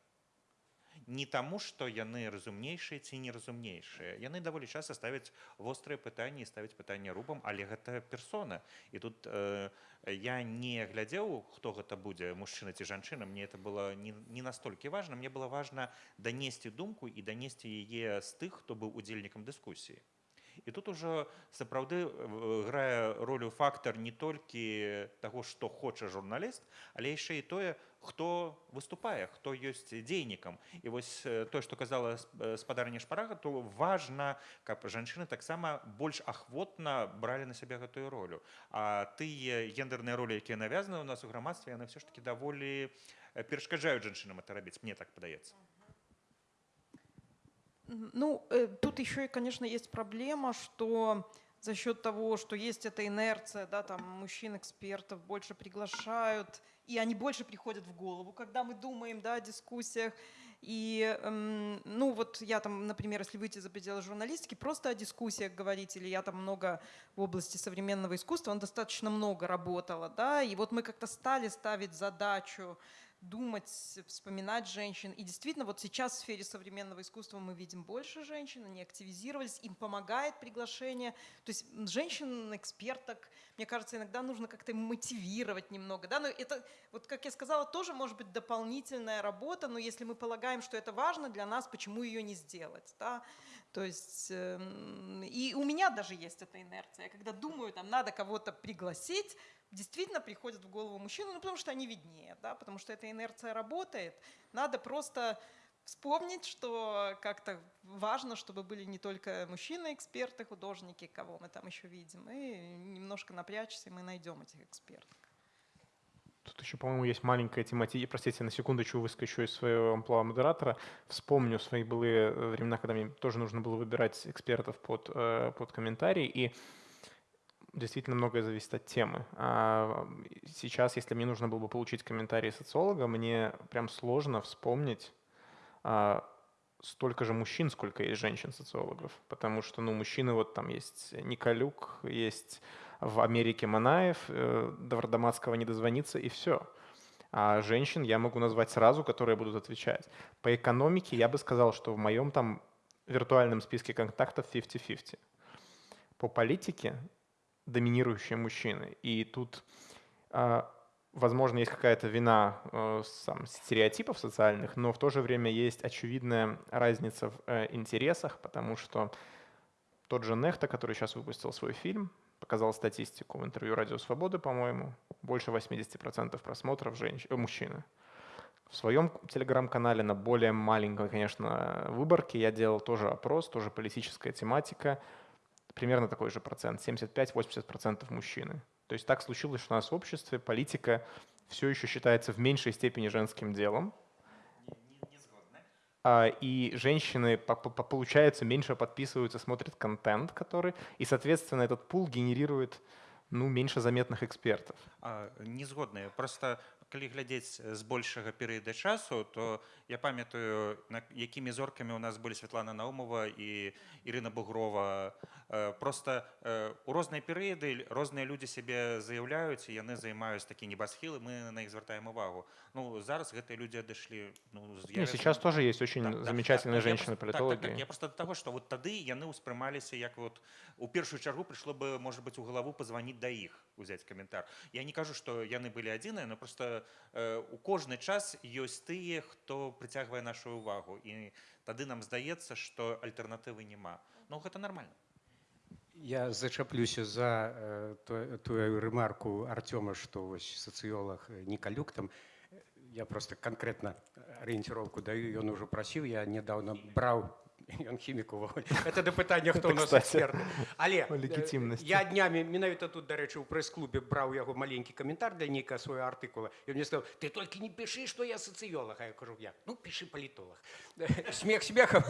не таму што яны разумнейшыя ці неразумнейшыя яны даволі часта ставяць вострыя пытанні ставяць пытанне рубам але гэта персона. І тут э, я не глядзеў хто гэта будзе мужчына ці жанчына. Мне это было не, не настолькі важна мне было важна данесці думку і данесці яе з тых хто быў удзельнікам дыскусіі І тут ужо сапраўды э, грае ролю фактар не толькі таго, што хоча журналіст, але яшчэ і тое, хто выступае, хто ёсць дзейнікам. І вось э, тое, што казала э, спадарня шпарага, то важна, каб жанчыны таксама больш ахвотна бралі на сябе гэтую ролю. А тыя гендерныя ролі, якія навязаны ў нас у грамадстве, яны ўсё ж такі даволі перашкаджаюць жанчынам это рабіць, мне так падаецца. Ну, э, тут еще и, конечно, есть проблема, что за счет того, что есть эта инерция, да, там мужчин-экспертов больше приглашают, и они больше приходят в голову, когда мы думаем, да, о дискуссиях. И, ну вот я там, например, если выйти за пределы журналистики, просто о дискуссиях говорить, или я там много в области современного искусства, он достаточно много работала, да, и вот мы как-то стали ставить задачу думать, вспоминать женщин. И действительно, вот сейчас в сфере современного искусства мы видим больше женщин, они активизировались, им помогает приглашение. То есть женщин-эксперток, мне кажется, иногда нужно как-то мотивировать немного. Да? Но это, вот как я сказала, тоже может быть дополнительная работа, но если мы полагаем, что это важно для нас, почему ее не сделать? Да? То есть, э, и у меня даже есть эта инерция. Я когда думаю, там надо кого-то пригласить, действительно приходят в голову мужчины, ну потому что они виднее, да, потому что эта инерция работает. Надо просто вспомнить, что как-то важно, чтобы были не только мужчины-эксперты, художники, кого мы там еще видим, и немножко напрячься, и мы найдем этих экспертов. Тут еще, по-моему, есть маленькая тематика. Простите, на секундочку выскочу из своего амплуа модератора. Вспомню свои былые времена, когда мне тоже нужно было выбирать экспертов под, э, под комментарии. И действительно многое зависит от темы. А сейчас, если мне нужно было бы получить комментарий социолога, мне прям сложно вспомнить а, столько же мужчин, сколько есть женщин-социологов. Потому что, ну, мужчины, вот там есть Николюк, есть в Америке Манаев, э, до Вардаматского не дозвониться, и все. А женщин я могу назвать сразу, которые будут отвечать. По экономике я бы сказал, что в моем там виртуальном списке контактов 50-50. По политике доминирующие мужчины. И тут, а, возможно, есть какая-то вина э, сам, стереотипов социальных, но в то же время есть очевидная разница в э, интересах, потому что тот же Нехта, который сейчас выпустил свой фильм, показал статистику в интервью «Радио Свободы», по-моему, больше 80% просмотров женщ... Э, мужчины. В своем телеграм-канале на более маленькой, конечно, выборке я делал тоже опрос, тоже политическая тематика – примерно такой же процент, 75-80% мужчины. То есть так случилось, что у нас в обществе политика все еще считается в меньшей степени женским делом. А, и женщины, получается, меньше подписываются, смотрят контент, который, и, соответственно, этот пул генерирует ну, меньше заметных экспертов. А, не згодны. Просто калі глядзець з большага перыяда часу то я памятаю якімі зоркамі у нас былі Святлана наумова і Ірына бугрова. Просто у розныя перыяды розныя людзі сябе заяўляюць і яны займаюць такі небасхілы мы на іх звяртаем увагу. Ну зараз гэтыя людзі адышлі ну, я сейчас тоже есть очень так, замечательные так, женщины политологи так, так, так, я просто того что вот тады яны ўспрымаліся як вот у першую чаргу прыйшло бы может быть у галаву позвонить да іх узяць каментар. Я не кажу что яны былі адзіныя но просто Э, у кожны час ёсць тыя хто прыцягвае нашу увагу і тады нам здаецца што альтэрнатывы няма. Ну гэта нормально я зачаплюся за э, тую рэмарку артёма што вось сацыёлог некалюк там. Я просто конкретно арыенціроўку даю ён ужо прасіў я недавно браў ён хімік увогуле это да пытання хто у нас эксперт але легітимнасць я днямі менавіта тут дарэчы у прэс-клубе браў яго маленькі каментар для нейкая свой артыкула і мне сказал ты толькі не пішы што я сацыёлог я кажу я ну пішы палітолог смех смехам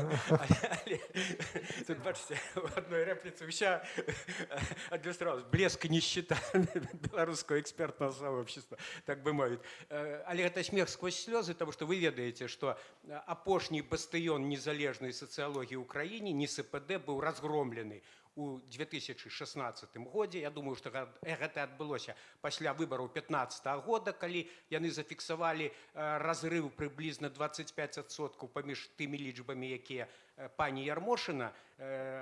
одной рэпліцы ўся адлюстравалась блеск нищета беларускаго экспертного сообщества так бы мовіць але гэта смех сквозь слёзы тому что вы ведаеце что апошні бастыён незалежнай сацыялогіі сацыялогіі ў краіне НСПД быў разгромлены у 2016 годзе Я думаю што гэта адбылося пасля выбараў 15 -го года калі яны зафіксавалі разрыв прыблізна 25соткаў паміж тымі лічбамі якія пані ярмошына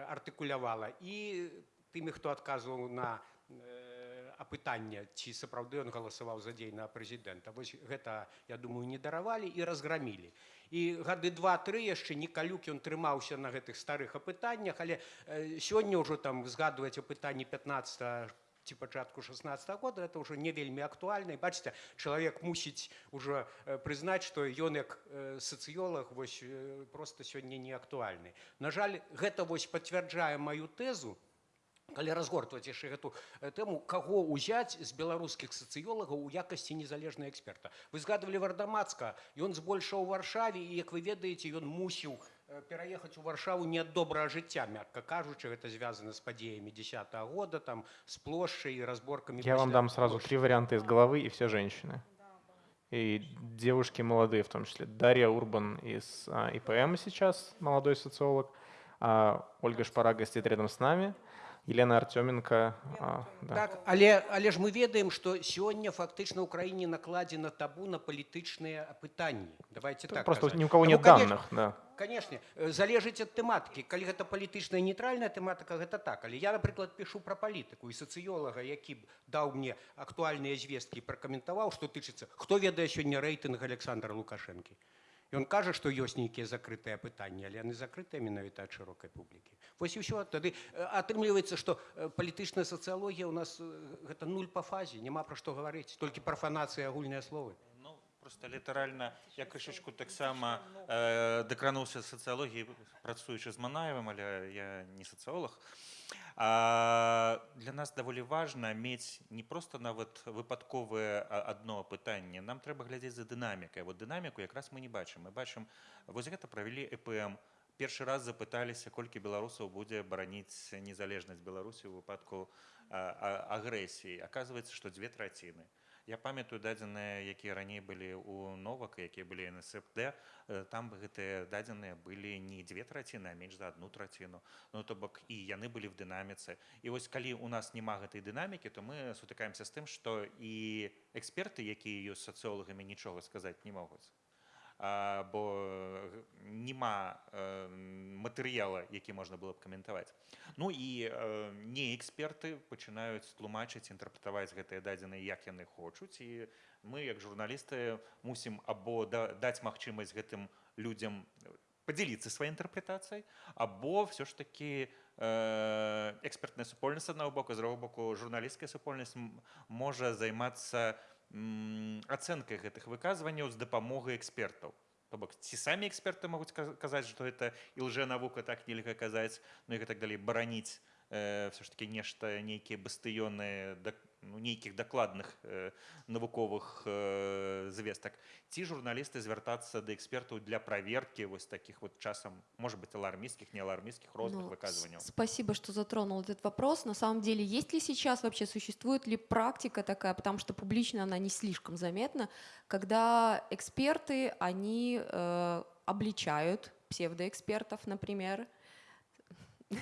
артыкулявала і тымі хто адказваў на апытання ці сапраўды ён галасаваў за дзей на прэзідэнта. Вось гэта я думаю не даравалі і разграмілі. і гады два-тры яшчэ некалюк ён трымаўся на гэтых старых апытаннях але сёння ўжо там згадваць апытанні 15 ці пачатку 16 -го года это ўжо не вельмі актуальна. І бачыце чалавек мусіць ужо прызнаць што ён як сацыёлог вось просто сёння не актуальны. На жаль гэта вось пацвярджае маю тэзу калі разгортваць яшчэ гэту тэму каго ўзяць з беларускіх сацыёлагаў у якасці незалежнай эксперта. Вы згадывалі вардамацка ён збольшаў у варшаве і як вы ведаеце ён мусіў пераехаць у варшаву не ад добрага жыцця мякка кажучы гэта звязана з падзеямі десят -го года там с плошчай і разборкамі я вам дам сразу три варианта из головы и все женщины. И девушки молодые, в том числе Дарья Урбан из ИПМ сейчас, молодой социолог, а Ольга Шпарага сидит рядом с нами, Елена Артеменко. а, да. Так, але, але ж мы ведаем, што сёння фактычна ў краіне накладзена табу на палітычныя пытанні. Давайте так Просто казаць. ни у кого Таму, нет конечно, данных, да. Канешне, э, залежыць ад тэматыкі. Калі гэта палітычная нейтральная тэматыка, гэта так. Але я, напрыклад, пішу пра палітыку і сацыёлага, які б даў мне актуальныя звесткі і пракаментаваў, што тычыцца, хто ведае сёння рэйтынг Александра Лукашэнкі. Ён кажа, што ёсць нейкія закрытыя пытанні, але яны закрытыя менавіта ад шырокай публікі. Вось і ўсё. Тады э, атрымліваецца, што э, палітычная сацыялогія ў нас э, гэта нуль па фазе, няма пра што гаварыць, толькі прафанацыя агульныя словы. Ну, просто літаральна я крышачку таксама э, дакрануўся сацыялогіі працуючы з манаевым але я не сацыолог для нас даволі важна мець не просто нават выпадковае а, адно пытанне нам трэба глядзець за дынамікай вот дынаміку якраз мы не бачым мы бачым вось гэта правялі эпм. Першы раз запыталіся колькі беларусаў будзе бараніць незалежнасць беларусі ў выпадку а, а, агрэсіі оказывается што дзве траціны Я памятаю дадзеныя якія раней былі ў новак якія былі НСФД э, там гэтыя дадзеныя былі не дзве траціны а менш за одну траціну. Ну то бок і яны былі в дынаміцы. І вось калі у нас няма гэтай дынамікі то мы сутыкаемся з тым што і эксперты якія ёсць сацыолагамі нічога сказаць не могуць. А, бо э, няма э, матэрыяла які можна было б каментаваць. Ну і э, не эксперты пачынаюць тлумачыць інтэрпрэтаваць гэтыя дадзеныя як яны хочуць. І мы як журналісты мусім або да, даць магчымасць гэтым людзям подзяліцца сваёй інтэрпрэтацыяй або все ж таки э, экспертная супольнасць аднаго боку з другого боку журналісцкая супольнасць можа займацца ацэнкай гэтых выказванняў з дапамогай экспертаў То бок ці самі эксперты могуць каз- казаць што гэта і лжэнавука так нельга казаць ну і так далей бараніць э, все ж таки нешта нейкія бастыёны ну, нейкіх дакладных э, навуковых э, звестак ці журналісты звяртацца да экспертаў для праверкі вось таких вот часам может быть алармійскіх не алармійскіх розных Ну, выказванняў с- Спасибо, что затронул этот вопрос. На самом деле, есть ли сейчас вообще, существует ли практика такая, потому что публично она не слишком заметна, когда эксперты, они э, обличают псевдоэкспертов, например.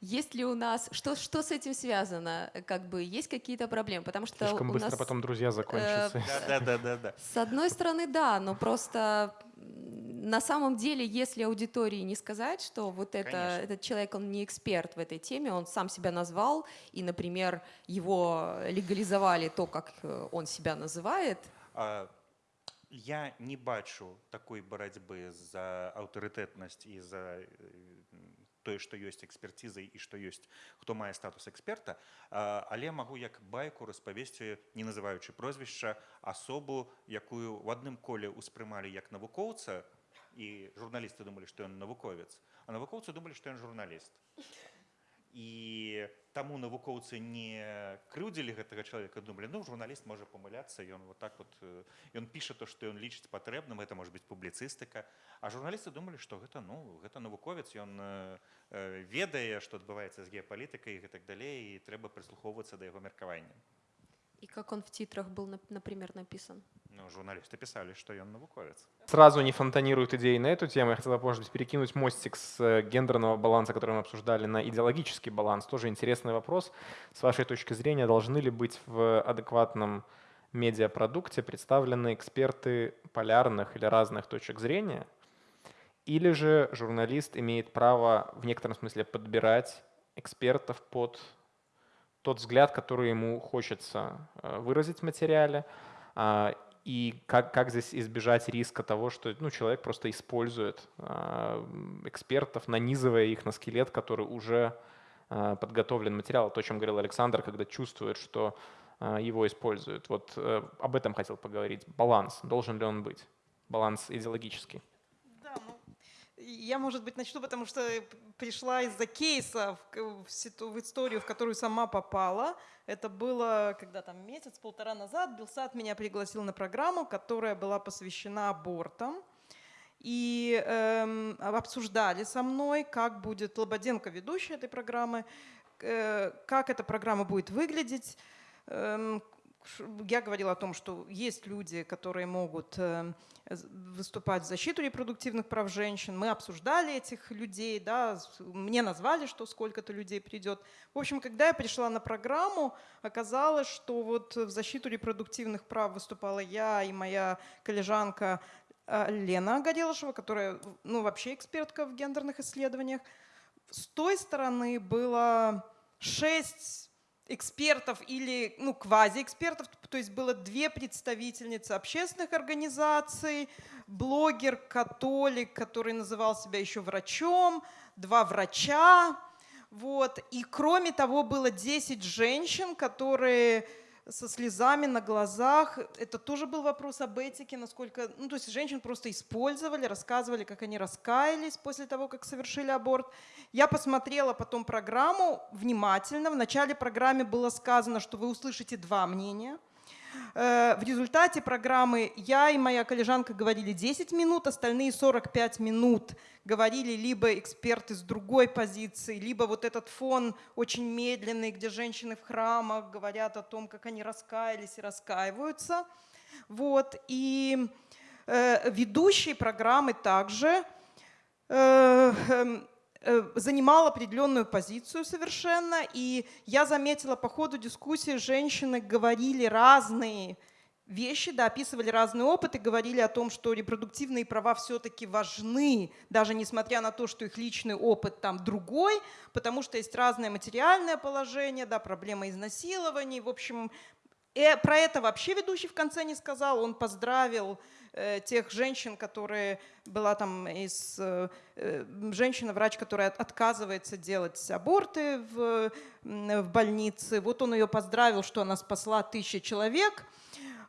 Есть ли у нас, что, что с этим связано? Как бы есть какие-то проблемы? Потому что Слишком у быстро нас, э, потом друзья закончатся. да, да, да, да. С одной стороны, да, но просто на самом деле, если аудитории не сказать, что вот это, Конечно. этот человек, он не эксперт в этой теме, он сам себя назвал, и, например, его легализовали то, как э, он себя называет, А, Я не бачу такой барацьбы за аўтарытэтнасць і за э, тое, што ёсць экспертызай і што ёсць хто мае статус эксперта, але магу як байку распавесці, не называючы прозвішча асобу, якую ў адным коле ўспрымалі як навукоўца і журналісты думалі, што ён навуковец, а навукоўцы думалі, што ён журналіст. І таму навукоўцы не крыўдзілі гэтага чалавека думалі ну журналіст можа памыляцца ён вот так вот э, ён піша то што ён лічыць патрэбным это можа быць публіцыстыка а журналісты думалі што гэта ну гэта навуковец ён э, э, ведае што адбываецца з геапалітыкай і гэтак далей і трэба прыслухоўвацца да яго меркавання и как он в титрах был, нап- например, написан. ну журналісты пісалі што ён навуковец Сразу не фонтанируют идеи на эту тему. Я хотел, может быть, перекинуть мостик с э, гендерного баланса, который мы обсуждали, на идеологический баланс. Тоже интересный вопрос. С вашей точки зрения, должны ли быть в адекватном медиапродукте представлены эксперты полярных или разных точек зрения? Или же журналист имеет право в некотором смысле подбирать экспертов под тот взгляд, который ему хочется э, выразить в материале, а, и как, как здесь избежать риска того, что ну, человек просто использует м, экспертов, нанизывая их на скелет, который уже а, подготовлен материал. То, о чем говорил Александр, когда чувствует, что а, его используют. Вот э, об этом хотел поговорить. Баланс. Должен ли он быть? Баланс идеологический. Я, может быть, начну, потому что пришла из-за кейса в, в историю, в которую сама попала. Это было, когда там месяц-полтора назад Белсат меня пригласил на программу, которая была посвящена абортам. И эм, обсуждали со мной, как будет Лободенко, ведущая этой программы, э, как эта программа будет выглядеть, эм, я говорила о том, что есть люди, которые могут э, выступать в защиту репродуктивных прав женщин. Мы обсуждали этих людей, да, мне назвали, что сколько-то людей придет. В общем, когда я пришла на программу, оказалось, что вот в защиту репродуктивных прав выступала я и моя коллежанка э, Лена Горелышева, которая ну, вообще экспертка в гендерных исследованиях. С той стороны было шесть экспертов или ну, квазиэкспертов, то есть было две представительницы общественных организаций, блогер, католик, который называл себя еще врачом, два врача, вот. И кроме того, было 10 женщин, которые со слезами на глазах. Это тоже был вопрос об этике, насколько... Ну, то есть женщин просто использовали, рассказывали, как они раскаялись после того, как совершили аборт. Я посмотрела потом программу внимательно. В начале программы было сказано, что вы услышите два мнения. Э, В результате программы я и моя коллежанка говорили 10 минут, остальные 45 минут говорили либо эксперты с другой позиции, либо вот этот фон очень медленный, где женщины в храмах говорят о том, как они раскаялись и раскаиваются. Вот. И э, ведущий программы также э, эм, занимал определенную позицию совершенно. И я заметила по ходу дискуссии, женщины говорили разные вещи, да, описывали разный опыт и говорили о том, что репродуктивные права все-таки важны, даже несмотря на то, что их личный опыт там другой, потому что есть разное материальное положение, да, проблема изнасилований. В общем, э, про это вообще ведущий в конце не сказал. Он поздравил э, тех женщин, которые была там из э, э, женщина-врач, которая от- отказывается делать аборты в, в больнице. Вот он ее поздравил, что она спасла тысячи человек.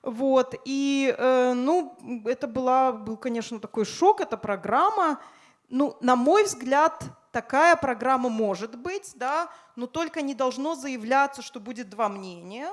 Вот, и, э, ну, это была, был, конечно, такой шок, эта программа. Ну, на мой взгляд, такая программа может быть, да, но только не должно заявляться, что будет два мнения.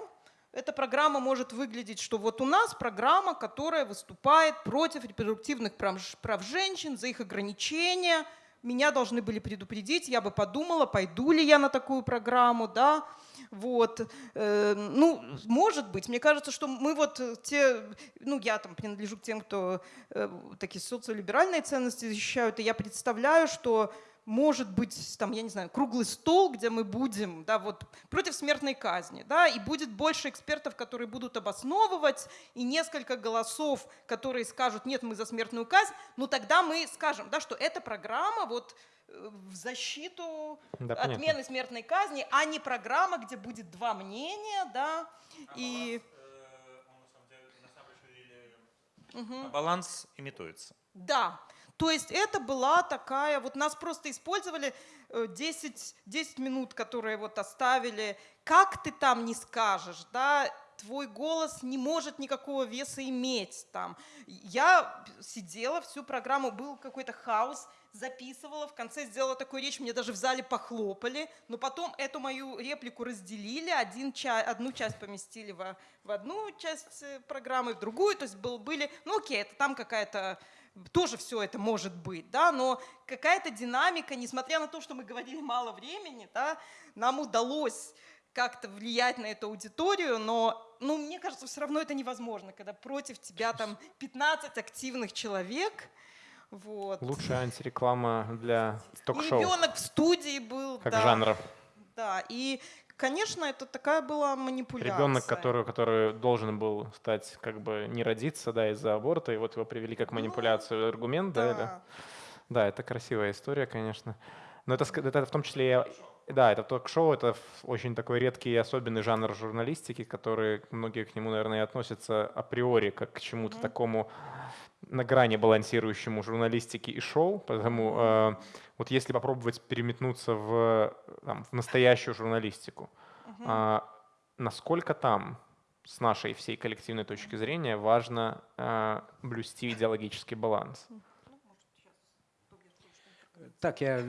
Эта программа может выглядеть, что вот у нас программа, которая выступает против репродуктивных прав, женщин, за их ограничения. Меня должны были предупредить, я бы подумала, пойду ли я на такую программу, да. Вот. Э, Ну, может быть. Мне кажется, что мы вот те, ну, я там принадлежу к тем, кто э, такие социолиберальные ценности защищают, и я представляю, что может быть, там, я не знаю, круглый стол, где мы будем, да, вот, против смертной казни, да, и будет больше экспертов, которые будут обосновывать, и несколько голосов, которые скажут, нет, мы за смертную казнь, ну, тогда мы скажем, да, что эта программа вот э, в защиту Да, понятно. отмены смертной казни, а не программа, где будет два мнения, да, и... Мгм. Баланс имитуется. Да, то есть это была такая, вот нас просто использовали э, 10, 10 минут, которые вот оставили, как ты там не скажешь, да, твой голос не может никакого веса иметь там. Я сидела всю программу, был какой-то хаос, записывала, в конце сделала такую речь, мне даже в зале похлопали, но потом эту мою реплику разделили, один ча- одну часть поместили в, в одну часть э, программы, в другую, то есть был, были, ну окей, это там какая-то тоже все это может быть, да, но какая-то динамика, несмотря на то, что мы говорили мало времени, да, нам удалось как-то влиять на эту аудиторию, но, ну, мне кажется, все равно это невозможно, когда против тебя там 15 активных человек, вот. Лучшая антиреклама для ток-шоу, ребенок в студии был, как да, жанра. да, и, конечно, это такая была манипуляция. Ребенок, который, который должен был стать, как бы, не родиться, да, из-за аборта, и вот его привели как манипуляцию, аргумент, да, Ну, Да. Да, это красивая история, конечно. Но это, это в том числе, и- да, это ток-шоу, это очень такой редкий и особенный жанр журналистики, который многие к нему, наверное, относятся априори как к чему-то такому на грани балансирующему журналистики и шоу. Поэтому э, вот если попробовать переметнуться в, там, в настоящую журналистику, а, насколько там с нашей всей коллективной точки зрения важно э, блюсти идеологический баланс? Так я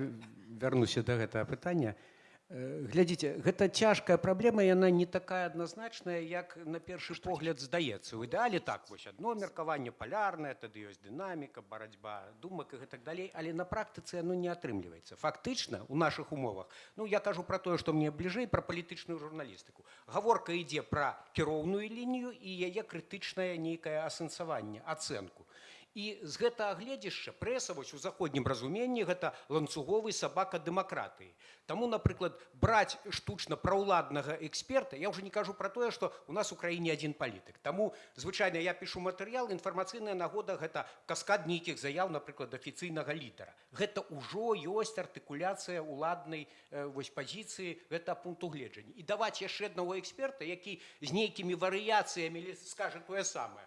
вернуся да гэтага пытання Э, Глядзіце, гэта цяжкая праблема, яна не такая адназначная, як на першы погляд здаецца. У ідэале так вось адно меркаванне палярнае, тады ёсць дынаміка, барацьба думак і гэтак далей, але на практыцы яно не атрымліваецца. Фактычна у нашых умовах, ну я кажу пра тое, што мне бліжэй пра палітычную журналістыку. Гаворка ідзе пра кіроўную лінію і яе крытычнае нейкае асэнсаванне, ацэнку. І з гэтага гледзяшча прэса вось у заходнім разуменні гэта ланцуговы сабака дэмакратыі. Таму, напрыклад, браць штучна праўладнага эксперта, я ўжо не кажу пра тое, што у нас у краіне адзін палітык. Таму звычайна я пішу матэрыял, інфармацыйная нагода гэта каскад нейкіх заяў, напрыклад, афіцыйнага лідара. Гэта ўжо ёсць артыкуляцыя ўладнай э, вось пазіцыі гэта пункту гледжання. І даваць яшчэ аднаго эксперта, які з нейкімі варыяцыямі скажа тое самае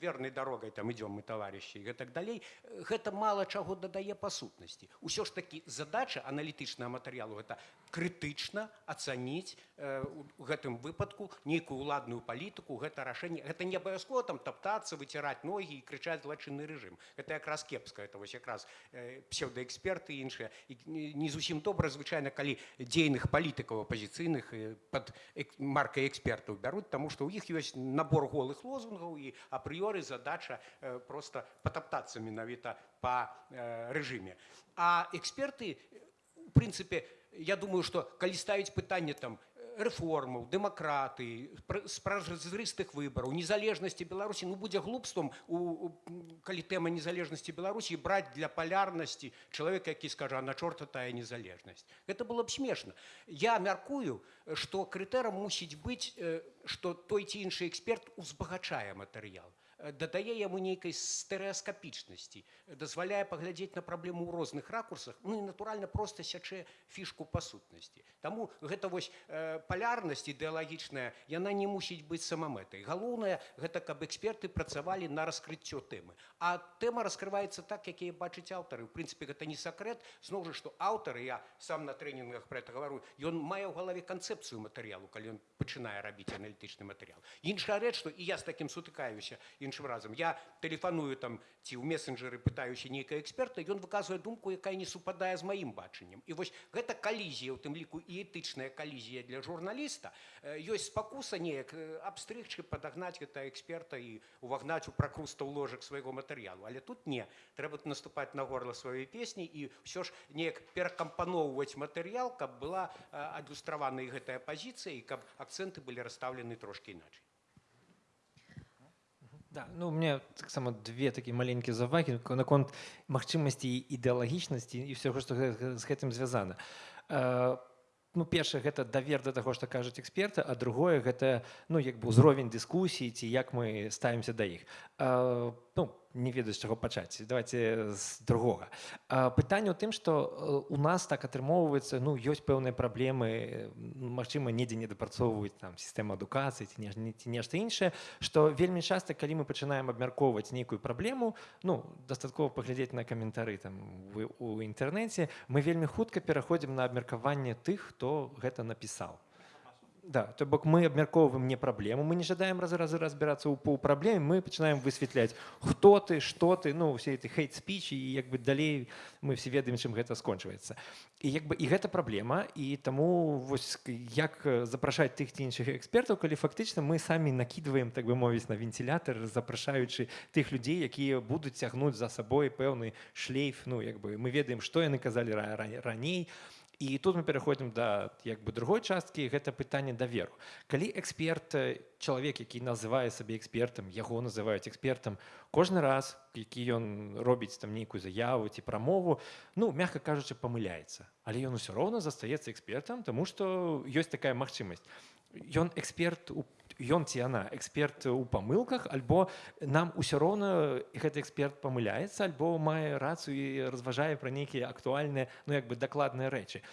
верной дорогой там идем мы товарищи и так далей гэта мало чаго дадае па сутнасці усё ж таки задача аналітычнага матэрыялу это крытычна ацаніць э, у гэтым выпадку нейкую уладную палітыку гэта рашэнне гэта не абавязкова там таптацца выціраць ногі і крычаць злачынны рэжым это якраз кепска это вось якраз э, псеўдаэксперты іншыя і не зусім добра звычайна калі дзейных палітыкаў апозіцыйных под маркай экспертаў бяруць таму што ў іх ёсць набор голых лозунгаў і апрыёр апрыёры задача э, просто потоптаться менавіта по э, рэжыме а эксперты в прынцыпе я думаю что калі ставіць пытанне там рэформаў дэмакраты спразрыстых выбараў незалежнасці беларусі ну будзе глупствам у калі тэма незалежнасці беларусі браць для палярнасці чалавека які скажа на чорта тая незалежнасць гэта было б смешна я мяркую што крытэрам мусіць быць што той ці іншы эксперт узбагачае матэрыял дадае яму нейкай стэрэаскапічнасці дазваляе паглядзець на праблему ў розных ракурсах ну і натуральна проста сячэ фішку па сутнасці Таму гэта вось э, палярнасць ідэалагічная яна не мусіць быць самамэтай галоўнае гэта каб эксперты працавалі на раскрыццё тэмы. А тэма раскрываецца так якія бачыць аўтары. У прынцыпе гэта не сакрэт. Зноў жа што аўтары я сам на трэнінгах пра это гавару ён мае ў галаве канцэпцыю матэрыялу калі ён пачынае рабіць аналітычны матэрыял. Іншая рэч што і я з такім сутыкаюся і іншым разам я тэлефаную там ці ў месенджеры пытаюся нейкая эксперта ён выказвае думку якая не супадае з маім бачаннем і вось гэта калізія у тым ліку і этычная калізія для журналіста ёсць спакуса неяк абстрыгчы падагнаць гэта эксперта і увагнаць у пракруста ў ложак свайго матэрыялу але тут не. Трэба наступаць на горла сваёй песні і ўсё ж неяк перакампаноўваць матэрыял каб была адлюстравана і гэтая пазіцыя і каб акцэнты былі расстаўлены трошки іначай Да, ну у меня таксама две такія маленькія завагі наконт магчымасці ідэалагічнасці і ўсяго што з гэтым звязана ну першае гэта давер да таго што кажуць эксперты а другое гэта ну як бы ўзровень дыскусіі ці як мы ставімся да іх ну не ведаю з чаго пачаць давайте з другога пытанне ў тым што у нас так атрымоўваецца ну ёсць пэўныя праблемы Мачыма недзе не дапрацоўваюць там сістэма адукацыі ці ці нешта іншае што вельмі часта калі мы пачынаем абмяркоўваць нейкую праблему ну дастаткова паглядзець на каментары там вы у інтэрнэце мы вельмі хутка пераходзім на абмеркаванне тых хто гэта напісаў Да, то бок мы абмяркоўваем не праблему мы не жадаем разы разы разбірацца ў пол праблеме мы пачынаем высвятляць хто ты што ты ну все эти хейт спіч і як бы далей мы все ведаем чым гэта скончваецца. І як бы і гэта праблема і таму вось як запрашаць тых ці іншых экспертаў калі фактычна мы самі накидываем так бы мовіць на вентилятор запрашаючы тых людзей якія будуць цягнуць за сабой пэўны шлейф ну як бы мы ведаем што яны казалі раней а І тут мы пераходзім да як бы другой часткі гэта пытанне даверу. Калі эксперт чалавек які называе сабе экспертам яго называюць экспертам кожны раз які ён робіць там нейкую заяву ці прамову ну мягка кажучы памыляецца. Але ён усё роўна застаецца экспертам тому что ёсць такая магчымасць. Ён эксперт у ён ці яна эксперт у памылках альбо нам усё роўна гэты эксперт памыляецца альбо мае рацыю і разважае пра нейкія актуальныя ну як бы дакладныя рэчы.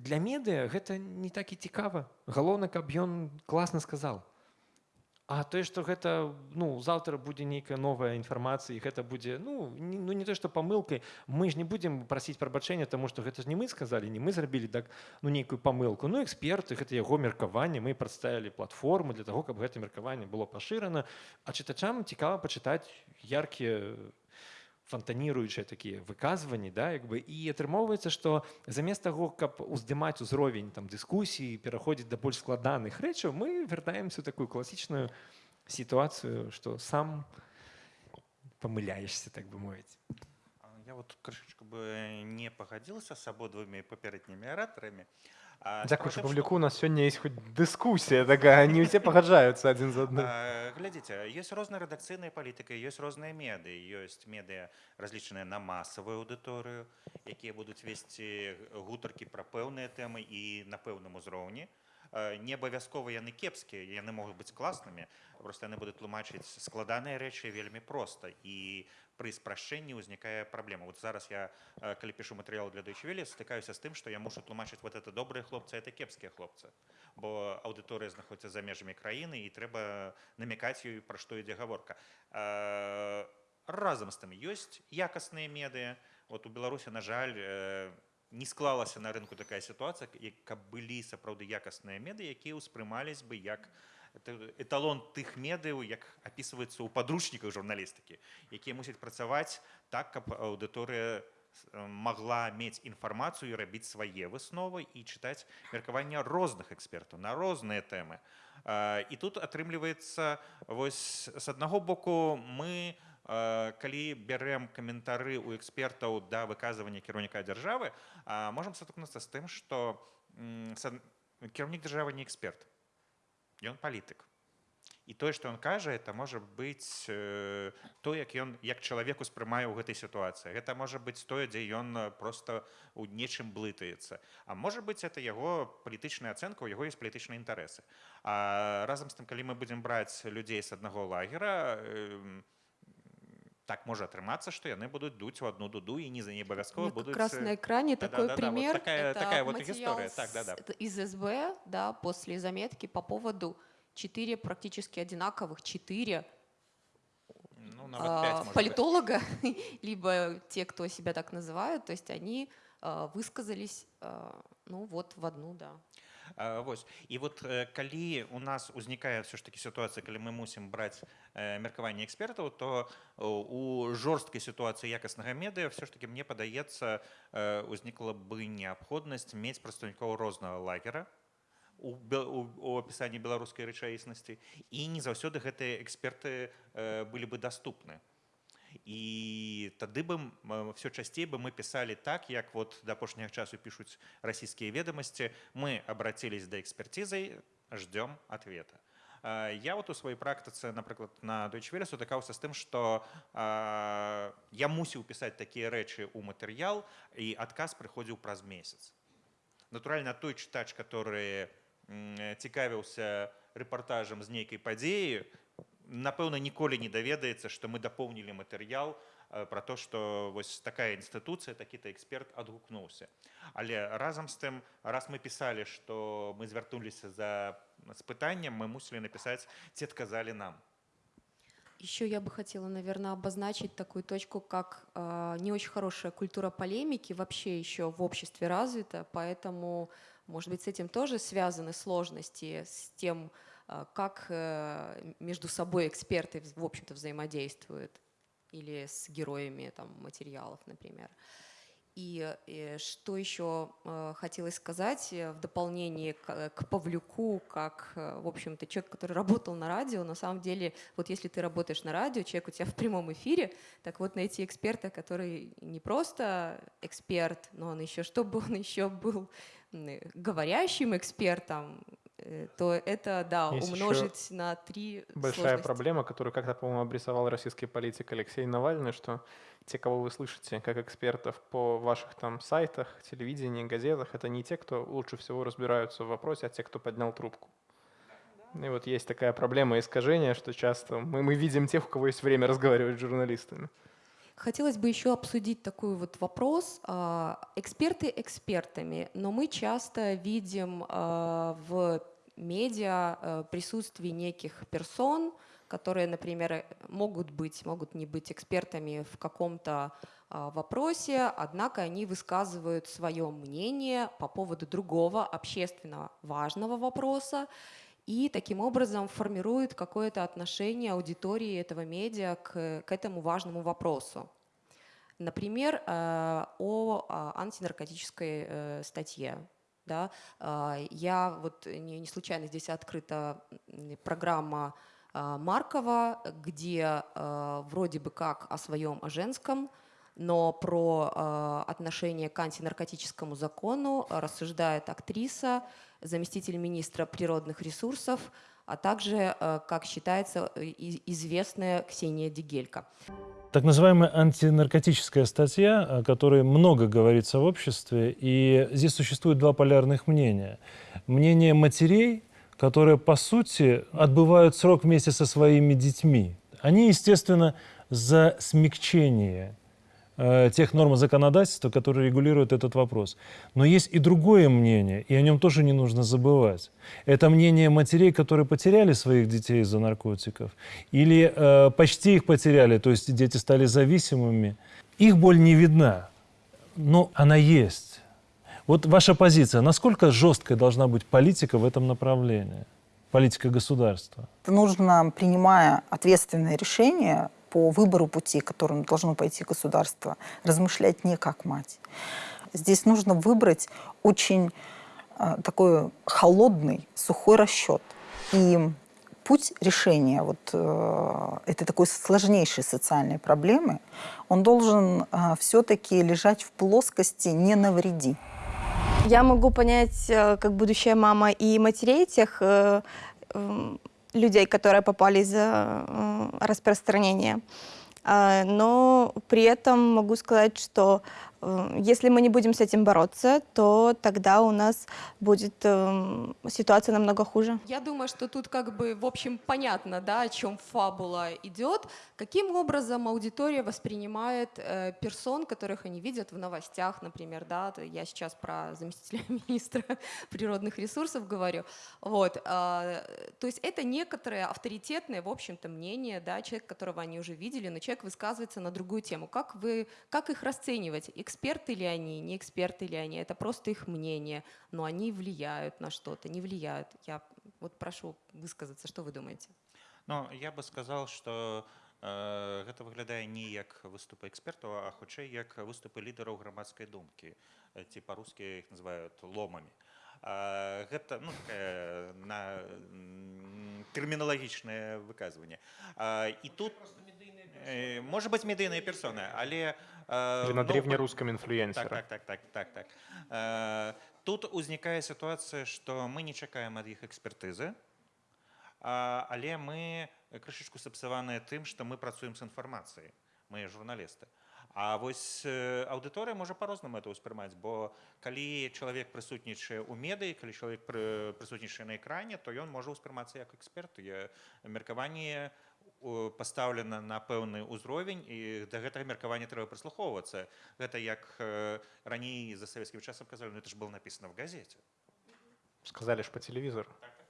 Для медыа гэта не так і цікава. Галоўна каб ён класна сказал А тое што гэта ну заўтра будзе нейкая новая інфармацыя гэта будзе ну не, ну не то што памылкай мы ж не будзем прасіць прабачэння таму што гэта ж не мы сказалі не мы зрабілі так ну нейкую памылку ну эксперты гэта яго меркаванне мы прадставілі платформу для таго каб гэта меркаванне было пашырана а чытачам цікава пачытаць яркія фантаніруючыя такія выказванні да як бы і атрымоўваецца што замест таго каб уздымаць узровень там дыскусіі пераходзіць да больш складаных рэчаў мы вяртаемся такую класічную сітуацыю што сам памыляешься так бы мовіць Я вот крышечку бы не пагадзілася з абодвумі папярэднімі аратарамі. А, Тым, павлюку у нас сёння есть хоць дыскусія такая не ўсе пагаджаюцца адзін з адным Глядзіце, ёсць розныя рэдакцыйныя палітыкі, ёсць розныя медыі, ёсць медыа разлічаныя на масавую аўдыторыю, якія будуць весці гутаркі пра пэўныя тэмы і на пэўным узроўні. Не абавязкова яны кепскія, яны могуць быць класнымі, просто яны будуць тлумачыць складаныя рэчы вельмі проста і пры спрашчэнні ўзнікае праблема. Вот зараз я, а, калі пішу матэрыял для Дойчвелі, стыкаюся з тым, што я мушу тлумачыць вот это добрыя хлопцы, это кепскія хлопцы. Бо аўдыторыя знаходзіцца за межамі краіны і трэба намякаць ёй, пра што ідзе гаворка. А, Разам з тым ёсць якасныя медыа. Вот у Беларусі, на жаль, э, не склалася на рынку такая сітуацыя, як- каб былі сапраўды якасныя медыа, якія ўспрымались бы як это- эталон тых медыяў, як апісваецца ў падручніках журналістыкі, якія мусяць працаваць так, каб аўдыторыя с- э, магла мець інфармацыю і рабіць свае высновы і чытаць меркавання розных экспертаў на розныя тэмы. А, І тут атрымліваецца вось з аднаго боку мы а, калі бярэм каментары ў экспертаў да выказвання кіраўніка дзяржавы, можам сутыкнуцца з тым, што кіраўнік дзяржавы не эксперт. Ён палітык. І тое, што ён кажа, это можа быць э, то, як ён як чалавек успрымае ў гэтай сітуацыі. Гэта можа быць тое, дзе ён э, проста ў нечым блытаецца. А можа быць это яго палітычная ацэнка, у яго ёсць палітычныя інтарэсы. А разам з тым, калі мы будзем браць людзей з аднаго лагера, э, так можа атрымацца, што яны будуць дуць у адну дуду і не за не У абавязкова меня будуць раз э, на экране такой да-да-да, вот пример. такая- Это такая вот материал история. Так, да-да. с- это из СБ, да, после заметки по поводу четыре практически одинаковых, четыре ну, нават а, политолога, либо те, кто себя так называют, то есть они а, высказались, а, ну вот в одну, да. Вось і вот э, калі у нас узнікае все ж таки сітуацыя калі мы мусім браць э, меркаванне экспертаў то э, у жорсткай сітуацыі якаснага медыа все ж таки мне падаецца узнікла бы неабходнасць мець прадстаўнікоў рознага лагера у, апісанні беларускай рэчаіснасці і не заўсёды гэтыя эксперты былі бы даступны і тады бы все часцей бы мы писали так як вот до апошняга часу пишуць расійскія ведомости. Мы обратились до экспертизой ждем ответа. Я вот у сваёй практыцы напрыклад на дойчвеле сутыкаўся з тым что я мусіў пісаць такія рэчы у матэрыял і адказ прыходзіў праз месяц. Натуральна той чытач который м, цікавіўся рэпартажам з нейкай падзеі напэўна ніколі не даведаецца што мы дапоўнілі матэрыял э, про то что вось такая інстытуцыя такі-то эксперт адгукнуўся але разам з тым раз мы пісалі што мы звяртуліся за з пытаннем мы мусілі напісаць ці адказалі нам Еще я бы хотела, наверное, обозначить такую точку, как э, не очень хорошая культура полемики вообще еще в обществе развита, поэтому, может быть, с этим тоже связаны сложности, с тем, э, как э, между собой эксперты, в общем-то, взаимодействуют, или с героями там, материалов, например. И, э, что еще э, хотелось сказать э, в дополнение к, к Павлюку, как, в общем-то, человек, который работал на радио, на самом деле, вот если ты работаешь на радио, человек у тебя в прямом эфире, так вот найти эксперта, который не просто эксперт, но он еще, чтобы он еще был говорящим экспертом, то это, да, Есть умножить на три Большая сложности. проблема, которую как-то, по-моему, обрисовал российский политик Алексей Навальный, что те, кого вы слышите как экспертов по ваших там сайтах, телевидении, газетах, это не те, кто лучше всего разбираются в вопросе, а те, кто поднял трубку. И вот есть такая проблема искажения, что часто мы, мы видим тех, у кого есть время разговаривать с журналистами. Хотелось бы еще обсудить такой вот вопрос. А, Эксперты экспертами, но мы часто видим а, в медиа а, присутствие неких персон, которые, например, э, могут быть, могут не быть экспертами в каком-то а, вопросе, однако они высказывают свое мнение по поводу другого общественно важного вопроса, и таким образом формирует какое-то отношение аудитории этого медиа к, к этому важному вопросу. Например, э, о а, антинаркотической э, статье. Да? А, Я вот не не случайно здесь открыта программа а, Маркова, где а, вроде бы как о своем, о женском, но про отношение к антинаркотическому закону рассуждает актриса, заместитель министра природных ресурсов, а также, а, как считается, и- известная Ксения Дигелька. Так называемая антинаркотическая статья, о которой много говорится в обществе, и здесь существует два полярных мнения. Мнение матерей, которые, по сути, отбывают срок вместе со своими детьми. Они, естественно, за смягчение э, тех норм законодательства, которые регулируют этот вопрос. Но есть и другое мнение, и о нем тоже не нужно забывать. Это мнение матерей, которые потеряли своих детей из-за наркотиков, или э, почти их потеряли, то есть дети стали зависимыми. Их боль не видна, но она есть. Вот ваша позиция, насколько жесткой должна быть политика в этом направлении? Политика государства. нужно, принимая ответственное решение по выбору пути, которым должно пойти государство, размышлять не как мать. Здесь нужно выбрать очень э, такой холодный, сухой расчет. И путь решения вот э, этой такой сложнейшей социальной проблемы, он должен все-таки лежать в плоскости «не навреди». Я могу понять, э, как будущая мама, и матерей тех э, м, людей, которые попали из-за э, распространения. Но при этом могу сказать, что если мы не будем с этим бороться, то тогда у нас будет эм, ситуация намного хуже. Я думаю, что тут как бы, в общем, понятно, да, о чем фабула идет, каким образом аудитория воспринимает э, персон, которых они видят в новостях, например, да, я сейчас про заместителя министра природных ресурсов говорю, вот, а, то есть это некоторое авторитетное, в общем-то, мнение, да, человек, которого они уже видели, но человек высказывается на другую тему. Как вы, как их расценивать? Эксперты ли они, не эксперты ли они? Это просто их мнение, но они влияют на что-то, не влияют. Я вот прошу высказаться, что вы думаете? Ну, я бы сказал, што э, гэта выглядае не як выступы экспертаў, а хутчэй як выступы лідараў грамадскай думкі, Э, ці па-рускі іх называюць ломамі. А, Гэта ну, такая, на м, тэрміналагічнае выказванне. А, І тут э, можа быць медыйныя персоны, але э, Или на ну, древнерусском Так, инфлюенсера. так, так, так, так, так. Э, Тут узнікае сітуацыя, што мы не чакаем ад іх экспертызы, але мы крышачку сапсаваныя тым, што мы працуем з інфармацыяй, мы журналісты. А вось э, аўдыторыя можа па-рознаму это ўспрымаць, бо калі чалавек прысутнічае ў медыі, калі чалавек пры- прысутнічае на экране, то ён можа ўспрымацца як эксперт. Меркаванне э, пастаўлена на пэўны ўзровень і да гэтага меркавання трэба прыслухоўвацца. Гэта як раней за савецкім часам казалі, ну это ж было написано в газете. Сказали ж по телевизору. Ну,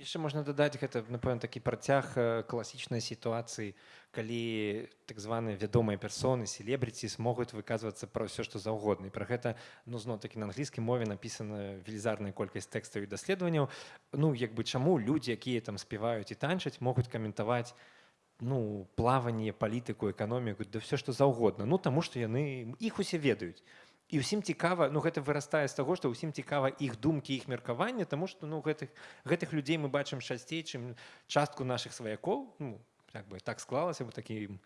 яшчэ можна дадаць гэта напэўна такі працяг э, класічнай сітуацыі калі так званыя вядомыя персоны селебрыці могуць выказвацца пра ўсё што заўгодна і пра гэта ну зноў такі на англійскай мове напісана велізарная колькасць тэкстаў і даследаванняў ну як бы чаму людзі якія там спяваюць і танчаць могуць каментаваць ну плаванне палітыку эканоміку да ўсё што заўгодна ну таму што яны іх усе ведаюць і ўсім цікава ну гэта вырастае з таго што ўсім цікава іх думкі іх меркаванне таму што ну гэтых гэтых людзей мы бачым часцей чым частку нашых сваякоў. Ну як бы так склалася бы такім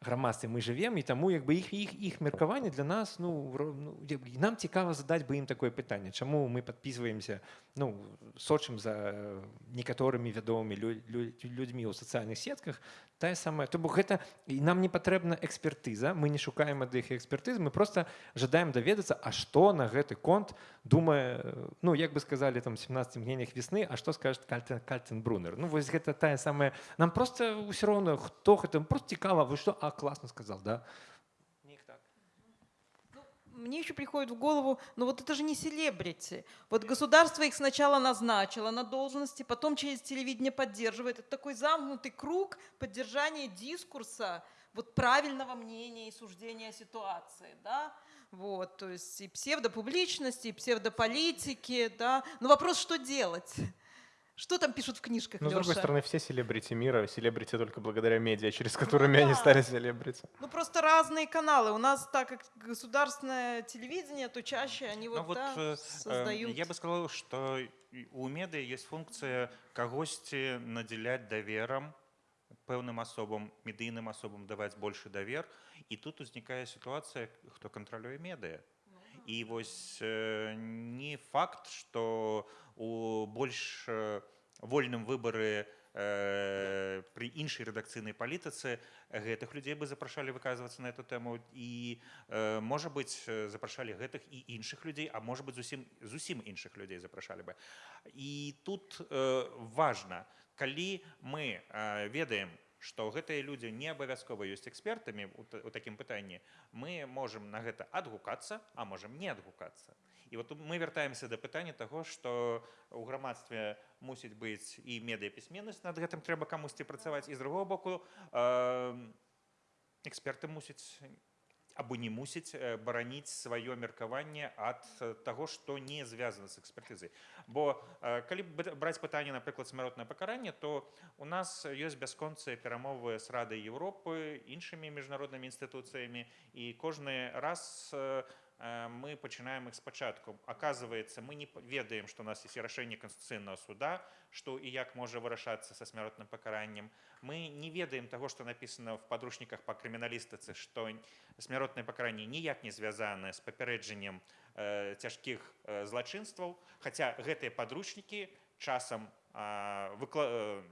грамадстве мы жывем і таму як бы іх іх іх меркаванне для нас ну, ну нам цікава задаць бы ім такое пытанне чаму мы подписываемся ну сочым за некаторымі вядомымі лю, лю, людзьмі ў сацыяльных сетках тая самая то бок гэта і нам не патрэбна экспертыза мы не шукаем ад іх экспертыз мы просто жадаем даведацца а што на гэты конт думае ну як бы сказали там 17 мнениях весны а што скажет кальтен кальтен брунер ну вось гэта тая самая нам просто ўсё роўно хто гэта просто цікава вы что а классно сказал да так. Мне еще приходит в голову, ну вот это же не селебрити. Вот государство их сначала назначило на должности, потом через телевидение поддерживает. Это такой замкнутый круг поддержания дискурса, вот правильного мнения и суждения ситуации, да? Вот, то есть и псевдопубличности, и псевдополитики, да. Но вопрос, что делать? Что там пишут в книжках, Но, с другой Лёша? стороны, все селебрити мира, селебрити только благодаря медиа, через которыми они да. стали селебрити. Ну просто разные каналы. У нас, так как государственное телевидение, то чаще они вот, Ну, вот да, э, э, создают. я бы сказал, что і у медыа есть функция кагосьці надзяляць даверам пэўным асобам медыйным асобам даваць больше давер і тут узнікае сітуацыя хто кантралюе медыа І вось э, не факт что у больш э, вольным выбары э, при іншай рэдакцыйнай палітыцы гэтых людзей бы запрашалі выказвацца на эту тэму і э, можа быть э, запрашалі гэтых і іншых людзей а можа быть зусім зусім іншых людзей запрашалі бы. І тут э, важна калі мы э, ведаем што гэтыя людзі не абавязкова ёсць экспертамі у, та- у такім пытанні мы можам на гэта адгукацца а можам не адгукацца. І вот мы вяртаемся да пытання таго што у грамадстве мусіць быць і медыяпісьменнасць над гэтым трэба камусьці працаваць. І з другого боку э, эксперты мусяць або не мусіць бараніць сваё меркаванне ад таго што не звязана з экспертызай. Бо калі б- браць пытанне напрыклад смяротнае пакаранне то у нас ёсць бясконцыя перамовы з радай Еўропы іншымі міжнароднымі інстытуцыямі і кожны раз э, мы пачынаем іх спачатку оказывается мы не ведаем што у нас есть рашэнне канстытуцыйнага суда што і як можа вырашацца са смяротным пакараннем мы не ведаем таго што напісана в падручніках па крыміналістыцы што смяротнае пакаранне ніяк не звязанае з папярэджаннем э, цяжкіх э, злачынстваў хаця гэтыя падручнікі часам э, выкла... э,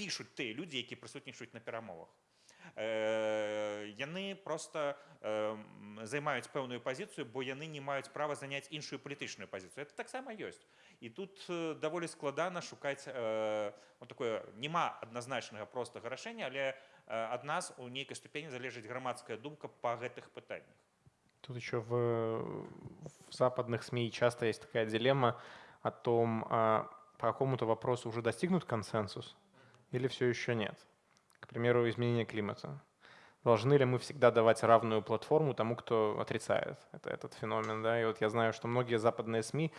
пішуць тыя людзі які прысутнічаюць на перамовах. э, яны просто займаюць пэўную пазіцыю бо яны не маюць права заняць іншую палітычную пазіцыю. Это таксама ёсць. І тут даволі складана шукаць вот такое няма адназначнага простага рашэння але ад нас у нейкай ступені залежыць грамадская думка па гэтых пытаннях. Тут еще в, в западных СМИ часто есть такая дилемма о том, по какому-то вопросу уже достигнут консенсус или все еще нет. К примеру, изменение климата. Должны ли мы всегда давать равную платформу тому, кто отрицает это, этот феномен? Да? И вот я знаю, что многие западные СМИ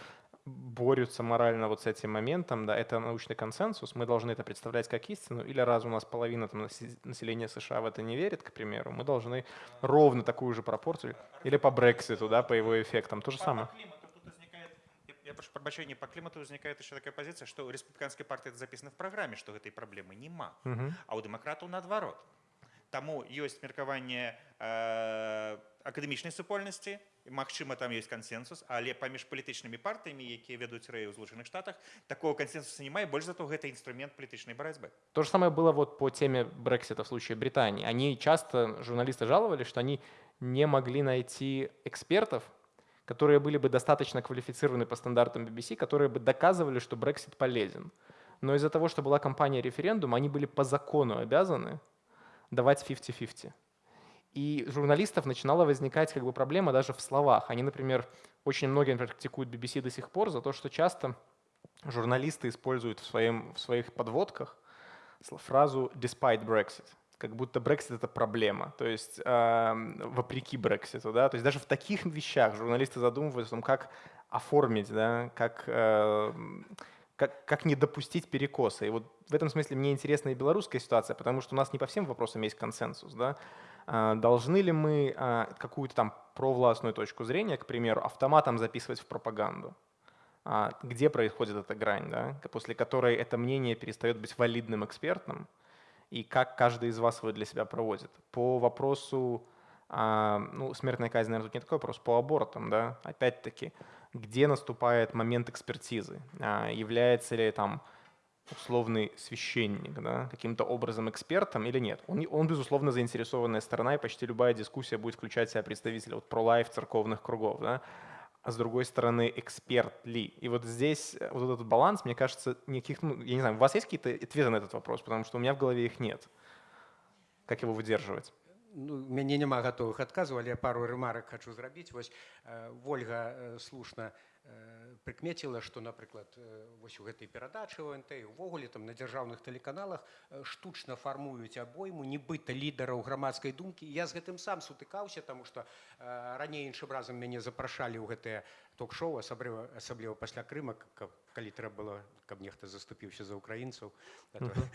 борются морально вот с этим моментом, да, это научный консенсус, мы должны это представлять как истину, или раз у нас половина там, насе- населения США в это не верит, к примеру, мы должны ровно такую же пропорцию, или по Брекситу, да, по его эффектам, то же самое. Я прошу прабачэння по клімату узнікае яшчэ такая пазіцыя што рэспубліканскай партыі запісана в праграме што гэтай праблемы няма Мгм. а ў дэмакратаў наадварот таму ёсць меркаванне э, акадэмічнай супольнасці Магчыма там ёсць кансенсус але паміж палітычнымі партыямі якія вядуць рэі ў злучаных штатах такого кансенсуса няма і больш зато гэта інструмент палітычнай барацьбы То же самое было вот по теме Брексита в случае Британии. Они часто, журналисты жаловались, что они не могли найти экспертов, которые были бы достаточно квалифицированы по стандартам BBC, которые бы доказывали, что Брексит полезен. Но из-за того, что была кампания референдума, они были по закону обязаны давать 50-50. И журналистов начинала возникать как бы проблема даже в словах. Они, например, очень многие например, критикуют BBC до сих пор за то, что часто журналисты используют в, своем, в своих подводках фразу «despite Brexit», как будто Brexit — это проблема, то есть э, вопреки Брекситу, да, то есть даже в таких вещах журналисты задумываются о том, как оформить, да, как, э, как, как не допустить перекоса. И вот в этом смысле мне интересна и белорусская ситуация, потому что у нас не по всем вопросам есть консенсус, да. А, Должны ли мы а, какую-то там провластную точку зрения, к примеру, автоматом записывать в пропаганду? А, Где происходит эта грань, да, после которой это мнение перестает быть валидным экспертным, и как каждый из вас его для себя проводит? По вопросу, а, ну, смертная казнь, наверное, тут не такой вопрос, по абортам, да, опять-таки, где наступает момент экспертизы? А, Является ли там условный священник, да, каким-то образом экспертом или нет. Он, он, безусловно, заинтересованная сторона, и почти любая дискуссия будет включать в себя представителя вот, про-лайф церковных кругов. Да. А с другой стороны, эксперт ли? И вот здесь э, вот этот баланс, мне кажется, никаких, ну, я не знаю, у вас есть какие-то ответы на этот вопрос? Потому что у меня в голове их нет. Как его выдерживать? ну, мяне няма гатовых адказаў, але пару рэмарак хочу зрабіць. Вось э, Вольга э, слушна прыкмеціла, што, напрыклад, э, вось у гэтай перадачы ОНТ увогуле там на дзяржаўных тэлеканалах э, штучна фармуюць абойму нібыта лідараў грамадскай думкі. Я з гэтым сам сутыкаўся, таму што э, раней іншым разам мяне запрашалі ў гэтыя ток-шоу, асабліва, асабліва пасля крыма, каб, калі трэба было, каб нехта заступіўся за украінцаў, uh -huh.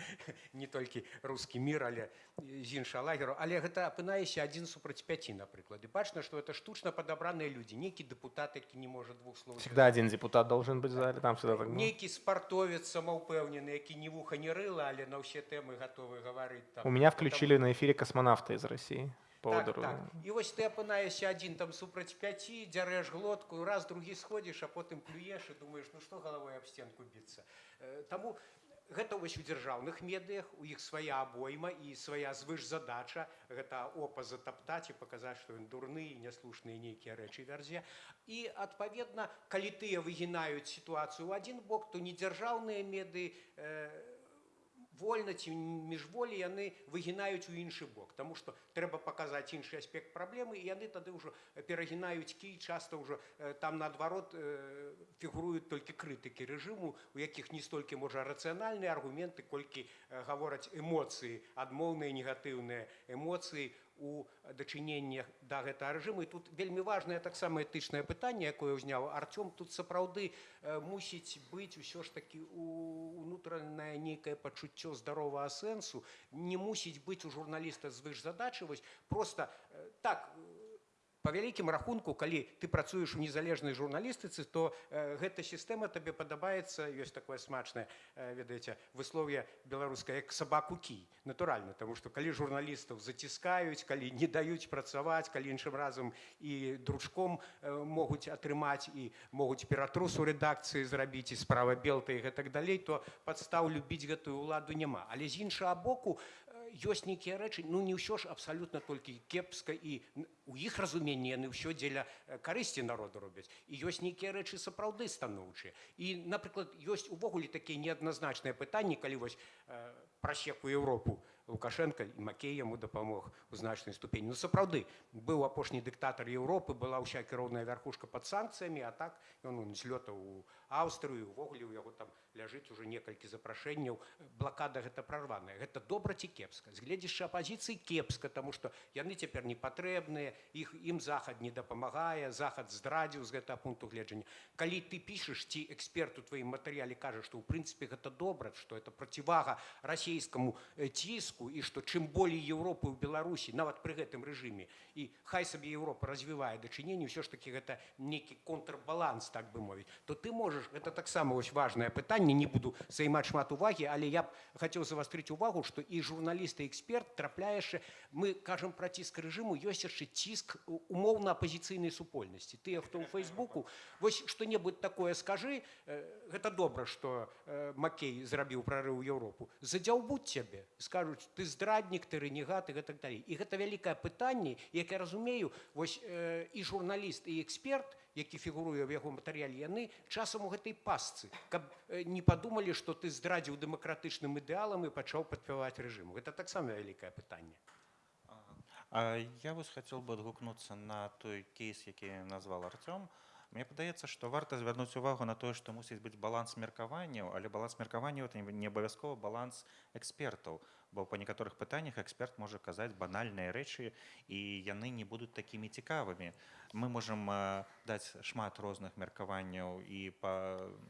не толькі рускі мір, але з іншага лагеру. Але гэта апынаешся адзін супраць пяці, напрыклад. І бачна, што это штучна падабраныя людзі, нейкі дэпутат, які не можа двух слоў. Всегда один депутат должен быть в зале, там всегда так было. Нейкі спартовец самаўпэўнены, які ні вуха не рыла, але на ўсе тэмы гатовы гаварыць. Там. У меня включили на эфире космонавта из России. По Так, так. І вось ты апынаешся адзін там супраць пяці, дзярэш глотку, раз другі сходзіш, а потым плюеш і думаеш, ну што галавой аб стенку біцца. Э, Таму гэта вось у дзяржаўных медыях, у іх свая абойма і свая звышзадача, гэта опа затаптаць і паказаць, што ён дурны і няслушныя нейкія рэчы вярзе. І адпаведна, калі тыя выгінаюць сітуацыю ў адзін бок, то недзяржаўныя меды э, вольна ці міжволі яны выгінаюць у іншы бок. Таму што трэба паказаць іншы аспект праблемы і яны тады ўжо перагінаюць кій часта ўжо э, там наадварот э, фігуруюць толькі крытыкі рэжыму у якіх не столькі можа рацыянальныя аргументы колькі э, гавораць эмоцыі адмоўныя негатыўныя эмоцыі у дачыненнях да гэтага рэжыму. Тут вельмі важнае таксама этычнае пытанне якое ўзняў Артём. Тут сапраўды мусіць быць усё ж такі унутранае нейкае пачуццё здаровага сэнсу. Не мусіць быць у журналіста звышзадачы. Вось просто так по вялікім рахунку калі ты працуеш у незалежнай журналістыцы то э, гэта сістэма табе падабаецца ёсць такое смачнае э, ведаеце выслов'е беларускае як сабаку кій натуральна тому что калі журналістаў заціскаюць калі не даюць працаваць калі іншым разам і дручком э, могуць атрымаць і могуць ператрусу рэдакцыі зрабіць і справа белта і гэтак далей то падстаў любіць гэтую ўладу няма. Але з іншага боку ёсць нейкія рэчы ну не ўсё ж абсалютна толькі кепска і у іх разуменні яны ўсё дзеля карысці народу робяць і ёсць нейкія рэчы сапраўды станоўчыя і напрыклад ёсць увогуле такія неадназначныя пытанні калі вось э, прасеку Еўропу лукашенко і макей яму дапамог у значнай ступені ну сапраўды быў апошні дыктатар Еўропы была ўся кіроўная вярхушка пад санкцыямі а так ён злётаў у Аўстрыю увогуле у яго там ляжыць уже некалькі запрашэнняў. Блакада гэта прарваная. Гэта добра ці кепска? З гледзяшча апазіцыі кепска тому что яны цяпер не патрэбныя іх ім захад не дапамагае захад здрадзіў з гэтага пункту гледжання. Калі ты пішаш ці эксперт у тваім матэрыяле кажа што ў прынцыпе гэта добра што это процівага расійскаму ціску і што чым болей Еўропы ў Беларусі нават пры гэтым рэжыме і хай сабе Еўропа развівае дачыненне ўсё ж таки гэта нейкі контрбаланс так бы мовіць то ты можаш это таксама вось важное пытанне не буду займаць шмат увагі але я б хацеў завастрыць увагу што і журналісты эксперт трапляеш мы кажам пра ціск рэжыму ёсць яшчэ ціск умоўна апозіцыйнай супольнасці тыя хто ў фейсбуку вось што-небудзь такое скажы гэта добра што макей зрабіў прарыў Еўропу задзяўбуць цябе скажуць ты здраднік ты рэнегат і гэтак далей і гэта вялікае пытанне як я разумею вось і журналіст і эксперт які фігуруе ў яго матэрыяле яны часам у гэтай пасцы каб не падумалі што ты здрадзіў дэмакратычным ідэалам і пачаў падпяваць рэжыму гэта таксама вялікае пытанне. А я вось хацеў бы адгукнуцца на той кейс які назвал Артём. Мне падаецца што варта звярнуць увагу на тое што мусіць быць баланс меркаванняў але баланс меркаванняў это не абавязкова баланс экспертаў бо па некаторых пытаннях эксперт можа казаць банальныя рэчы і яны не будуць такімі цікавымі мы можам даць шмат розных меркаванняў і па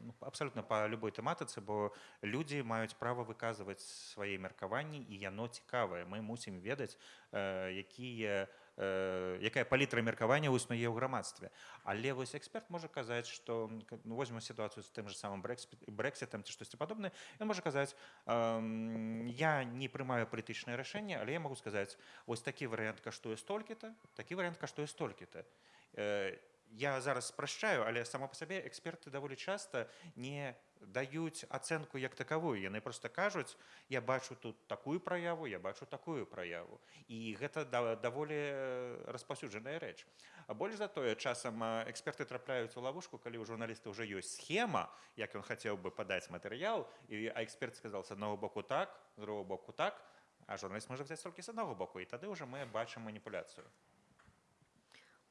ну, абсалютна па любой тэматыцы бо людзі маюць права выказваць свае меркаванні і яно цікавае. Мы мусім ведаць якія э, якая палітра меркавання існуе ў грамадстве. Але вось эксперт можа казаць што ну, возьмем сітуацыю з тым же самым брэксітам ці штосьці падобнае ён можа казаць э, я не прымаю палітычнае рашэнне але я могу сказаць ось такі варыянт каштуе столькі-то такі варыянт каштуе столькі-то э, я зараз спрашчаю але сама па сабе эксперты даволі часта не даюць ацэнку як такавую яны просто кажуць я бачу тут такую праяву я бачу такую праяву і гэта да, даволі распаўсюджаная рэч. А больш за тое часам эксперты трапляюць у лавушку калі ў журналіста ўжо ёсць схема як ён хацеў бы падаць матэрыял і а эксперт сказал с аднаго боку так з другого боку так а журналіст можа взяць толькі з аднаго боку і тады ўжо мы бачым маніпуляцыю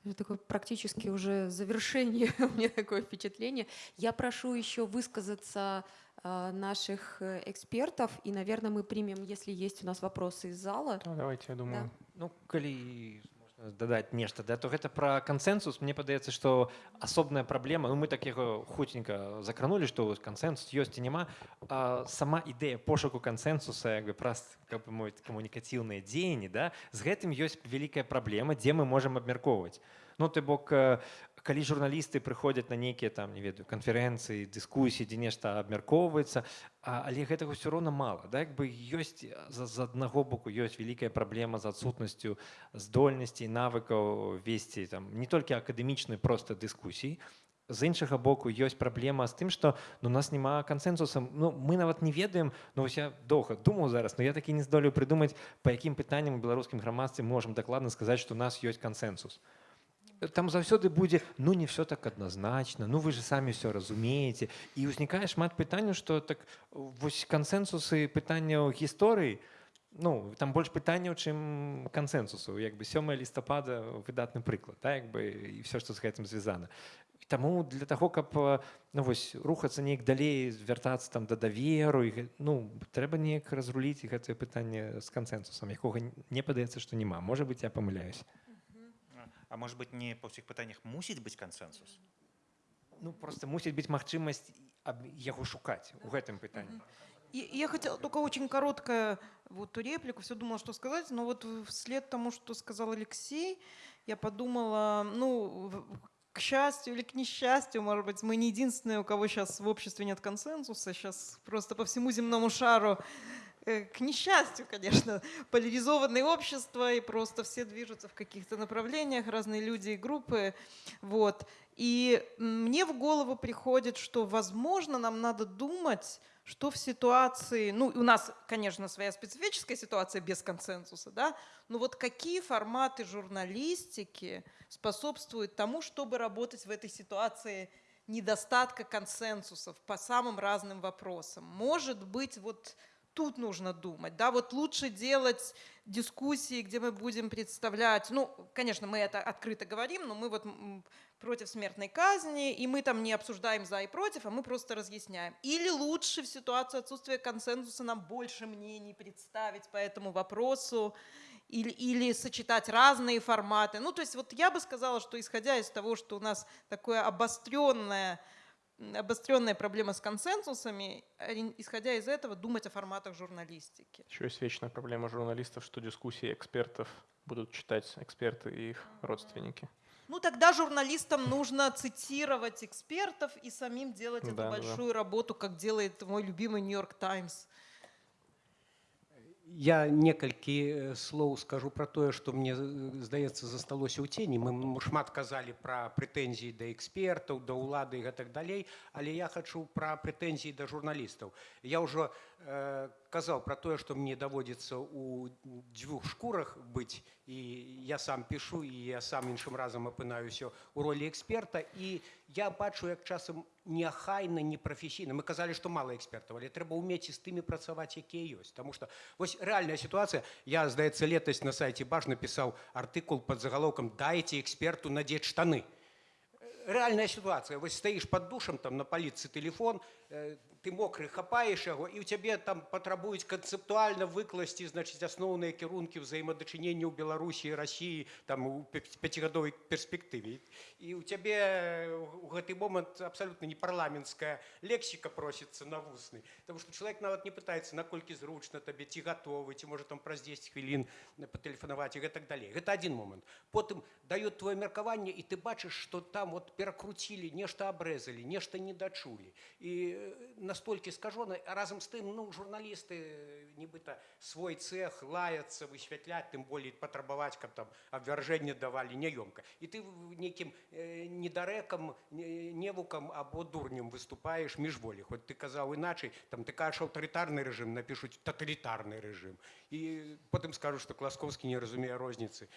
Это такое практически уже завершение, у меня такое впечатление. Я прошу еще высказаться э, наших э, экспертов, и, наверное, мы примем, если есть у нас вопросы из зала. Да, давайте, я думаю. Ну, калі можна дадаць нешта да то гэта пра кансэнсус мне падаецца што асобная праблема ну мы так яго хуценька закранули што вось кансэнсус ёсць ці няма а сама ідэя пошуку кансэнсуса як бы праз как бы мовіць камунікацыўныя дзеянні да з гэтым ёсць вялікая праблема дзе мы можам абмяркоўваць. Ну ты бок э, калі журналісты прыходзяць на нейкія там не ведаю канферэнцыі дыскусіі дзе нешта абмяркоўваецца але гэтага ўсё роўна мала да як бы ёсць з, аднаго боку ёсць вялікая праблема з адсутнасцю здольнасцей навыкаў весці там не толькі акадэмічнай проста дыскусій з іншага боку ёсць праблема з тым што ну, у нас няма кансэнсуса ну мы нават не ведаем ну вось я доўга думаў зараз но я такі не здолею прыдумаць па якім пытанням беларускім грамадстве можам дакладна сказаць што у нас ёсць кансэнсус там заўсёды будзе ну не все так адназначна ну вы же самі все разумееце і ўзнікае шмат пытанняў што так вось кансэнсусы пытанняў гісторыі ну там больш пытанняў чым кансэнсусу як бы сёмая лістапада выдатны прыклад так як бы і все што з гэтым звязана Таму для таго каб ну вось рухацца неяк далей звяртацца там да даверу і ну трэба неяк разруліць гэтае пытанне з кансэнсусам якога не падаецца што няма. Можа быть я памыляюсь А может быть не па ўсіх пытаннях мусіць быць кансэнсус Ну просто мусіць быць магчымасць аб- яго шукаць у гэтым пытанні. И я хотела только очень короткое вот реплику, все думала, что сказать, но вот вслед тому, что сказал Алексей, я подумала, ну, в- к счастью или к несчастью, может быть, мы не единственные, у кого сейчас в обществе нет консенсуса, сейчас просто по всему земному шару к несчастью, конечно, поляризованное общество, и просто все движутся в каких-то направлениях, разные люди и группы. Вот. И мне в голову приходит, что, возможно, нам надо думать, что в ситуации, ну, у нас, конечно, своя специфическая ситуация без консенсуса, да, но вот какие форматы журналистики способствуют тому, чтобы работать в этой ситуации недостатка консенсусов по самым разным вопросам. Может быть, вот тут нужно думать, да, вот лучше делать дискуссии, где мы будем представлять, ну, конечно, мы это открыто говорим, но мы вот против смертной казни, и мы там не обсуждаем за и против, а мы просто разъясняем. Или лучше в ситуации отсутствия консенсуса нам больше мнений представить по этому вопросу, или, или сочетать разные форматы. Ну, то есть вот я бы сказала, что исходя из того, что у нас такое обостренное обостренная проблема с консенсусами, ори- исходя из этого, думать о форматах журналистики. Еще есть вечная проблема журналистов, что дискуссии экспертов будут читать эксперты и их родственники. Ну, тогда журналистам нужно цитировать экспертов и самим делать эту Да, да, да. большую работу, как делает мой любимый Нью-Йорк Таймс. Я некалькі э, слоў скажу пра тое, што мне э, здаецца засталося ў цені. Мы шмат казалі пра прэтэнзіі да экспертаў, да ўлады і гэтак далей, але я хачу пра прэтэнзіі да журналістаў. Я ўжо э, казаў пра тое, што мне даводзіцца ў дзвюх шкурах быць і я сам пішу і я сам іншым разам апынаюся ў ролі эксперта. І я бачу як часам неахайна непрафесійна мы казалі што мала экспертаў але трэба ўмець і з тымі працаваць якія ёсць Таму што вось рэальная сітуацыя я здаецца летась на сайце баж напісаў артыкул под загалоўкам дайце эксперту надзець штаны рэальная сітуацыя вось стаіш под душам там на паліцы телефон э, ты мокры хапаеш яго і ў цябе там патрабуюць канцэптуальна выкласці значыць асноўныя кірункі ўзаемадачынення ў беларусі рассіі там у пя- пяцігадовай перспектыве і ў цябе у гэты момант абсалютна не парламенцкая лексіка просіцца на вусны. Таму што чалавек нават не пытаецца наколькі зручна табе ці гатовы ці можа там праз 10 хвілін патэлефанаваць і гэтак далей гэта адзін момант. Потым даюць твоё меркаванне і ты бачыш што там вот перакруцілі нешта абрэзалі нешта не дачулі і настолькі скажона а разам з тым ну журналісты э, нібыта свой цех лаяцца высвятляць тым болей патрабаваць каб там абвяржэнне давалі няёмка і ты в- нейкім э, недарэкам не- невукам або дурнем выступаеш міжволі хоць ты казаў іначай там ты кажаш аўтарытарны рэжым напішуць таталітарны рэжым і потым скажу што класкоўскі не разумее розніцы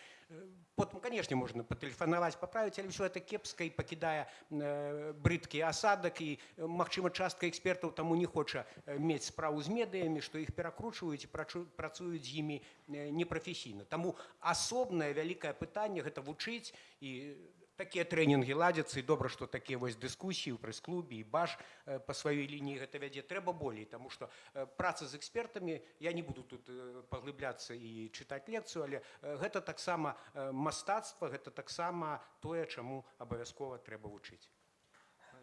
потым канешне можна патэлефанаваць паправіць але ўсё это кепска і па пакідае э, брыдкі асадак і э, магчыма частка экспертаў таму не хоча э, мець справу з медыямі што іх перакручваюць працуюць з імі непрафесійна таму асобнае вялікае пытанне гэта вучыць і такія трэнінгі ладзяцца і добра што такія вось дыскусіі ў прэс-клубе і баш па сваёй лініі гэта вядзе. Трэба болей таму што праца з экспертамі я не буду тут паглыбляцца і чытаць лекцыю але гэта таксама мастацтва гэта таксама тое чаму абавязкова трэба вучыць.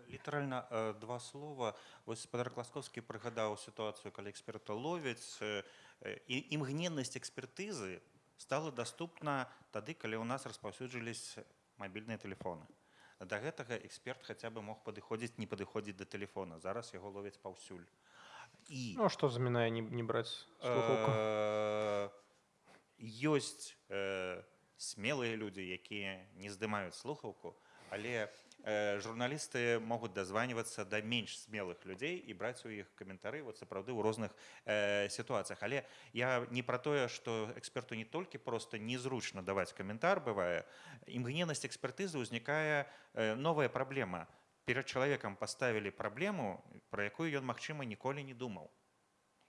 Літаральна два слова. Вось спадар класкоўскі прыгадаў сітуацыю калі эксперта ловяць і імгненнасць экспертызы стала даступна тады калі ў нас распаўсюджылись мабільныя тэлефоны да гэтага эксперт хаця бы мог падыходзіць не падыходзіць да тэлефона зараз яго ловяць паўсюль. І Ну, а что заминая не, не? Э, ёсць э, смелыя людзі якія не здымаюць слухаўку але э, журналісты могуць дазванівацца да менш смелых людзей і браць у іх каментары вот сапраўды ў розных э, сітуацыях. Але я не пра тое што эксперту не толькі проста незручна даваць каментар бывае імгненнасць экспертызы ўзнікае э, новая праблема. Перад чалавекам паставілі праблему пра якую ён магчыма ніколі не думаў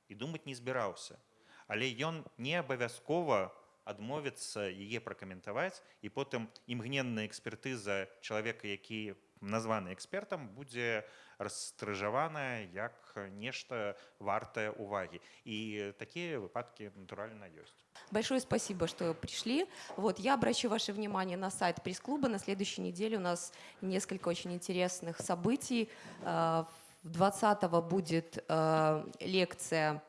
і думаць не збіраўся. Але ён не абавязкова адмовіцца яе пракаментаваць і потым імгненная экспертыза чалавека які названы экспертам будзе расстрыжаваная як нешта вартае увагі і такія выпадкі натуральна ёсць Большое спасибо, что пришли. Вот, я обращу ваше внимание на сайт пресс-клуба. На следующей неделе у нас несколько очень интересных событий. Э, 20-го будет э, лекция э,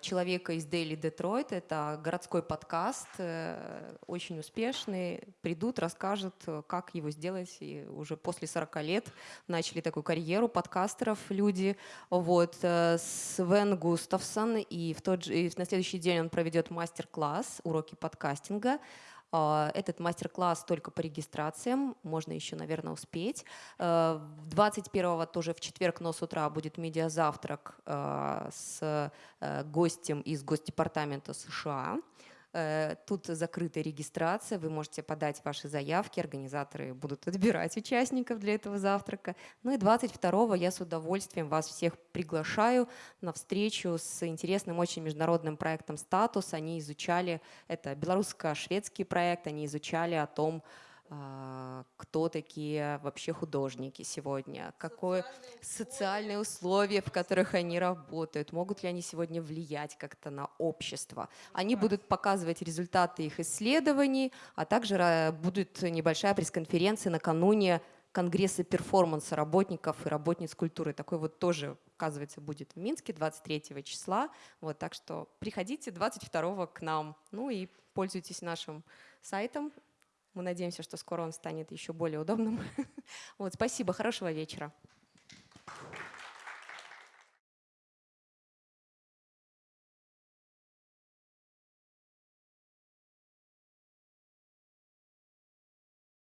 человека из Дейли Детройт. Это городской подкаст, э, очень успешный. Придут, расскажут, э, как его сделать. И уже после 40 лет начали такую карьеру подкастеров люди. Вот. э, Свен Густавсон. И, в тот же, и на следующий день он проведет мастер-класс «Уроки подкастинга». А, Этот мастер-класс только по регистрациям, можно еще, наверное, успеть. Э, 21-го тоже в четверг, но с утра будет медиазавтрак э, с э, гостем из Госдепартамента США. Э, Тут закрытая регистрация, вы можете подать ваши заявки, организаторы будут отбирать участников для этого завтрака. Ну и 22-го я с удовольствием вас всех приглашаю на встречу с интересным очень международным проектом «Статус». Они изучали, это белорусско-шведский проект, они изучали о том, кто такие вообще художники сегодня, какое социальные условия, в которых они работают, могут ли они сегодня влиять как-то на общество. Они будут показывать результаты их исследований, а также будет небольшая пресс-конференция накануне Конгресса перформанса работников и работниц культуры. Такой вот тоже, оказывается, будет в Минске 23 числа. Вот, так что приходите 22 к нам. Ну и пользуйтесь нашим сайтом. Мы надеемся, что скоро он станет еще более удобным. Вот, спасибо, хорошего вечера.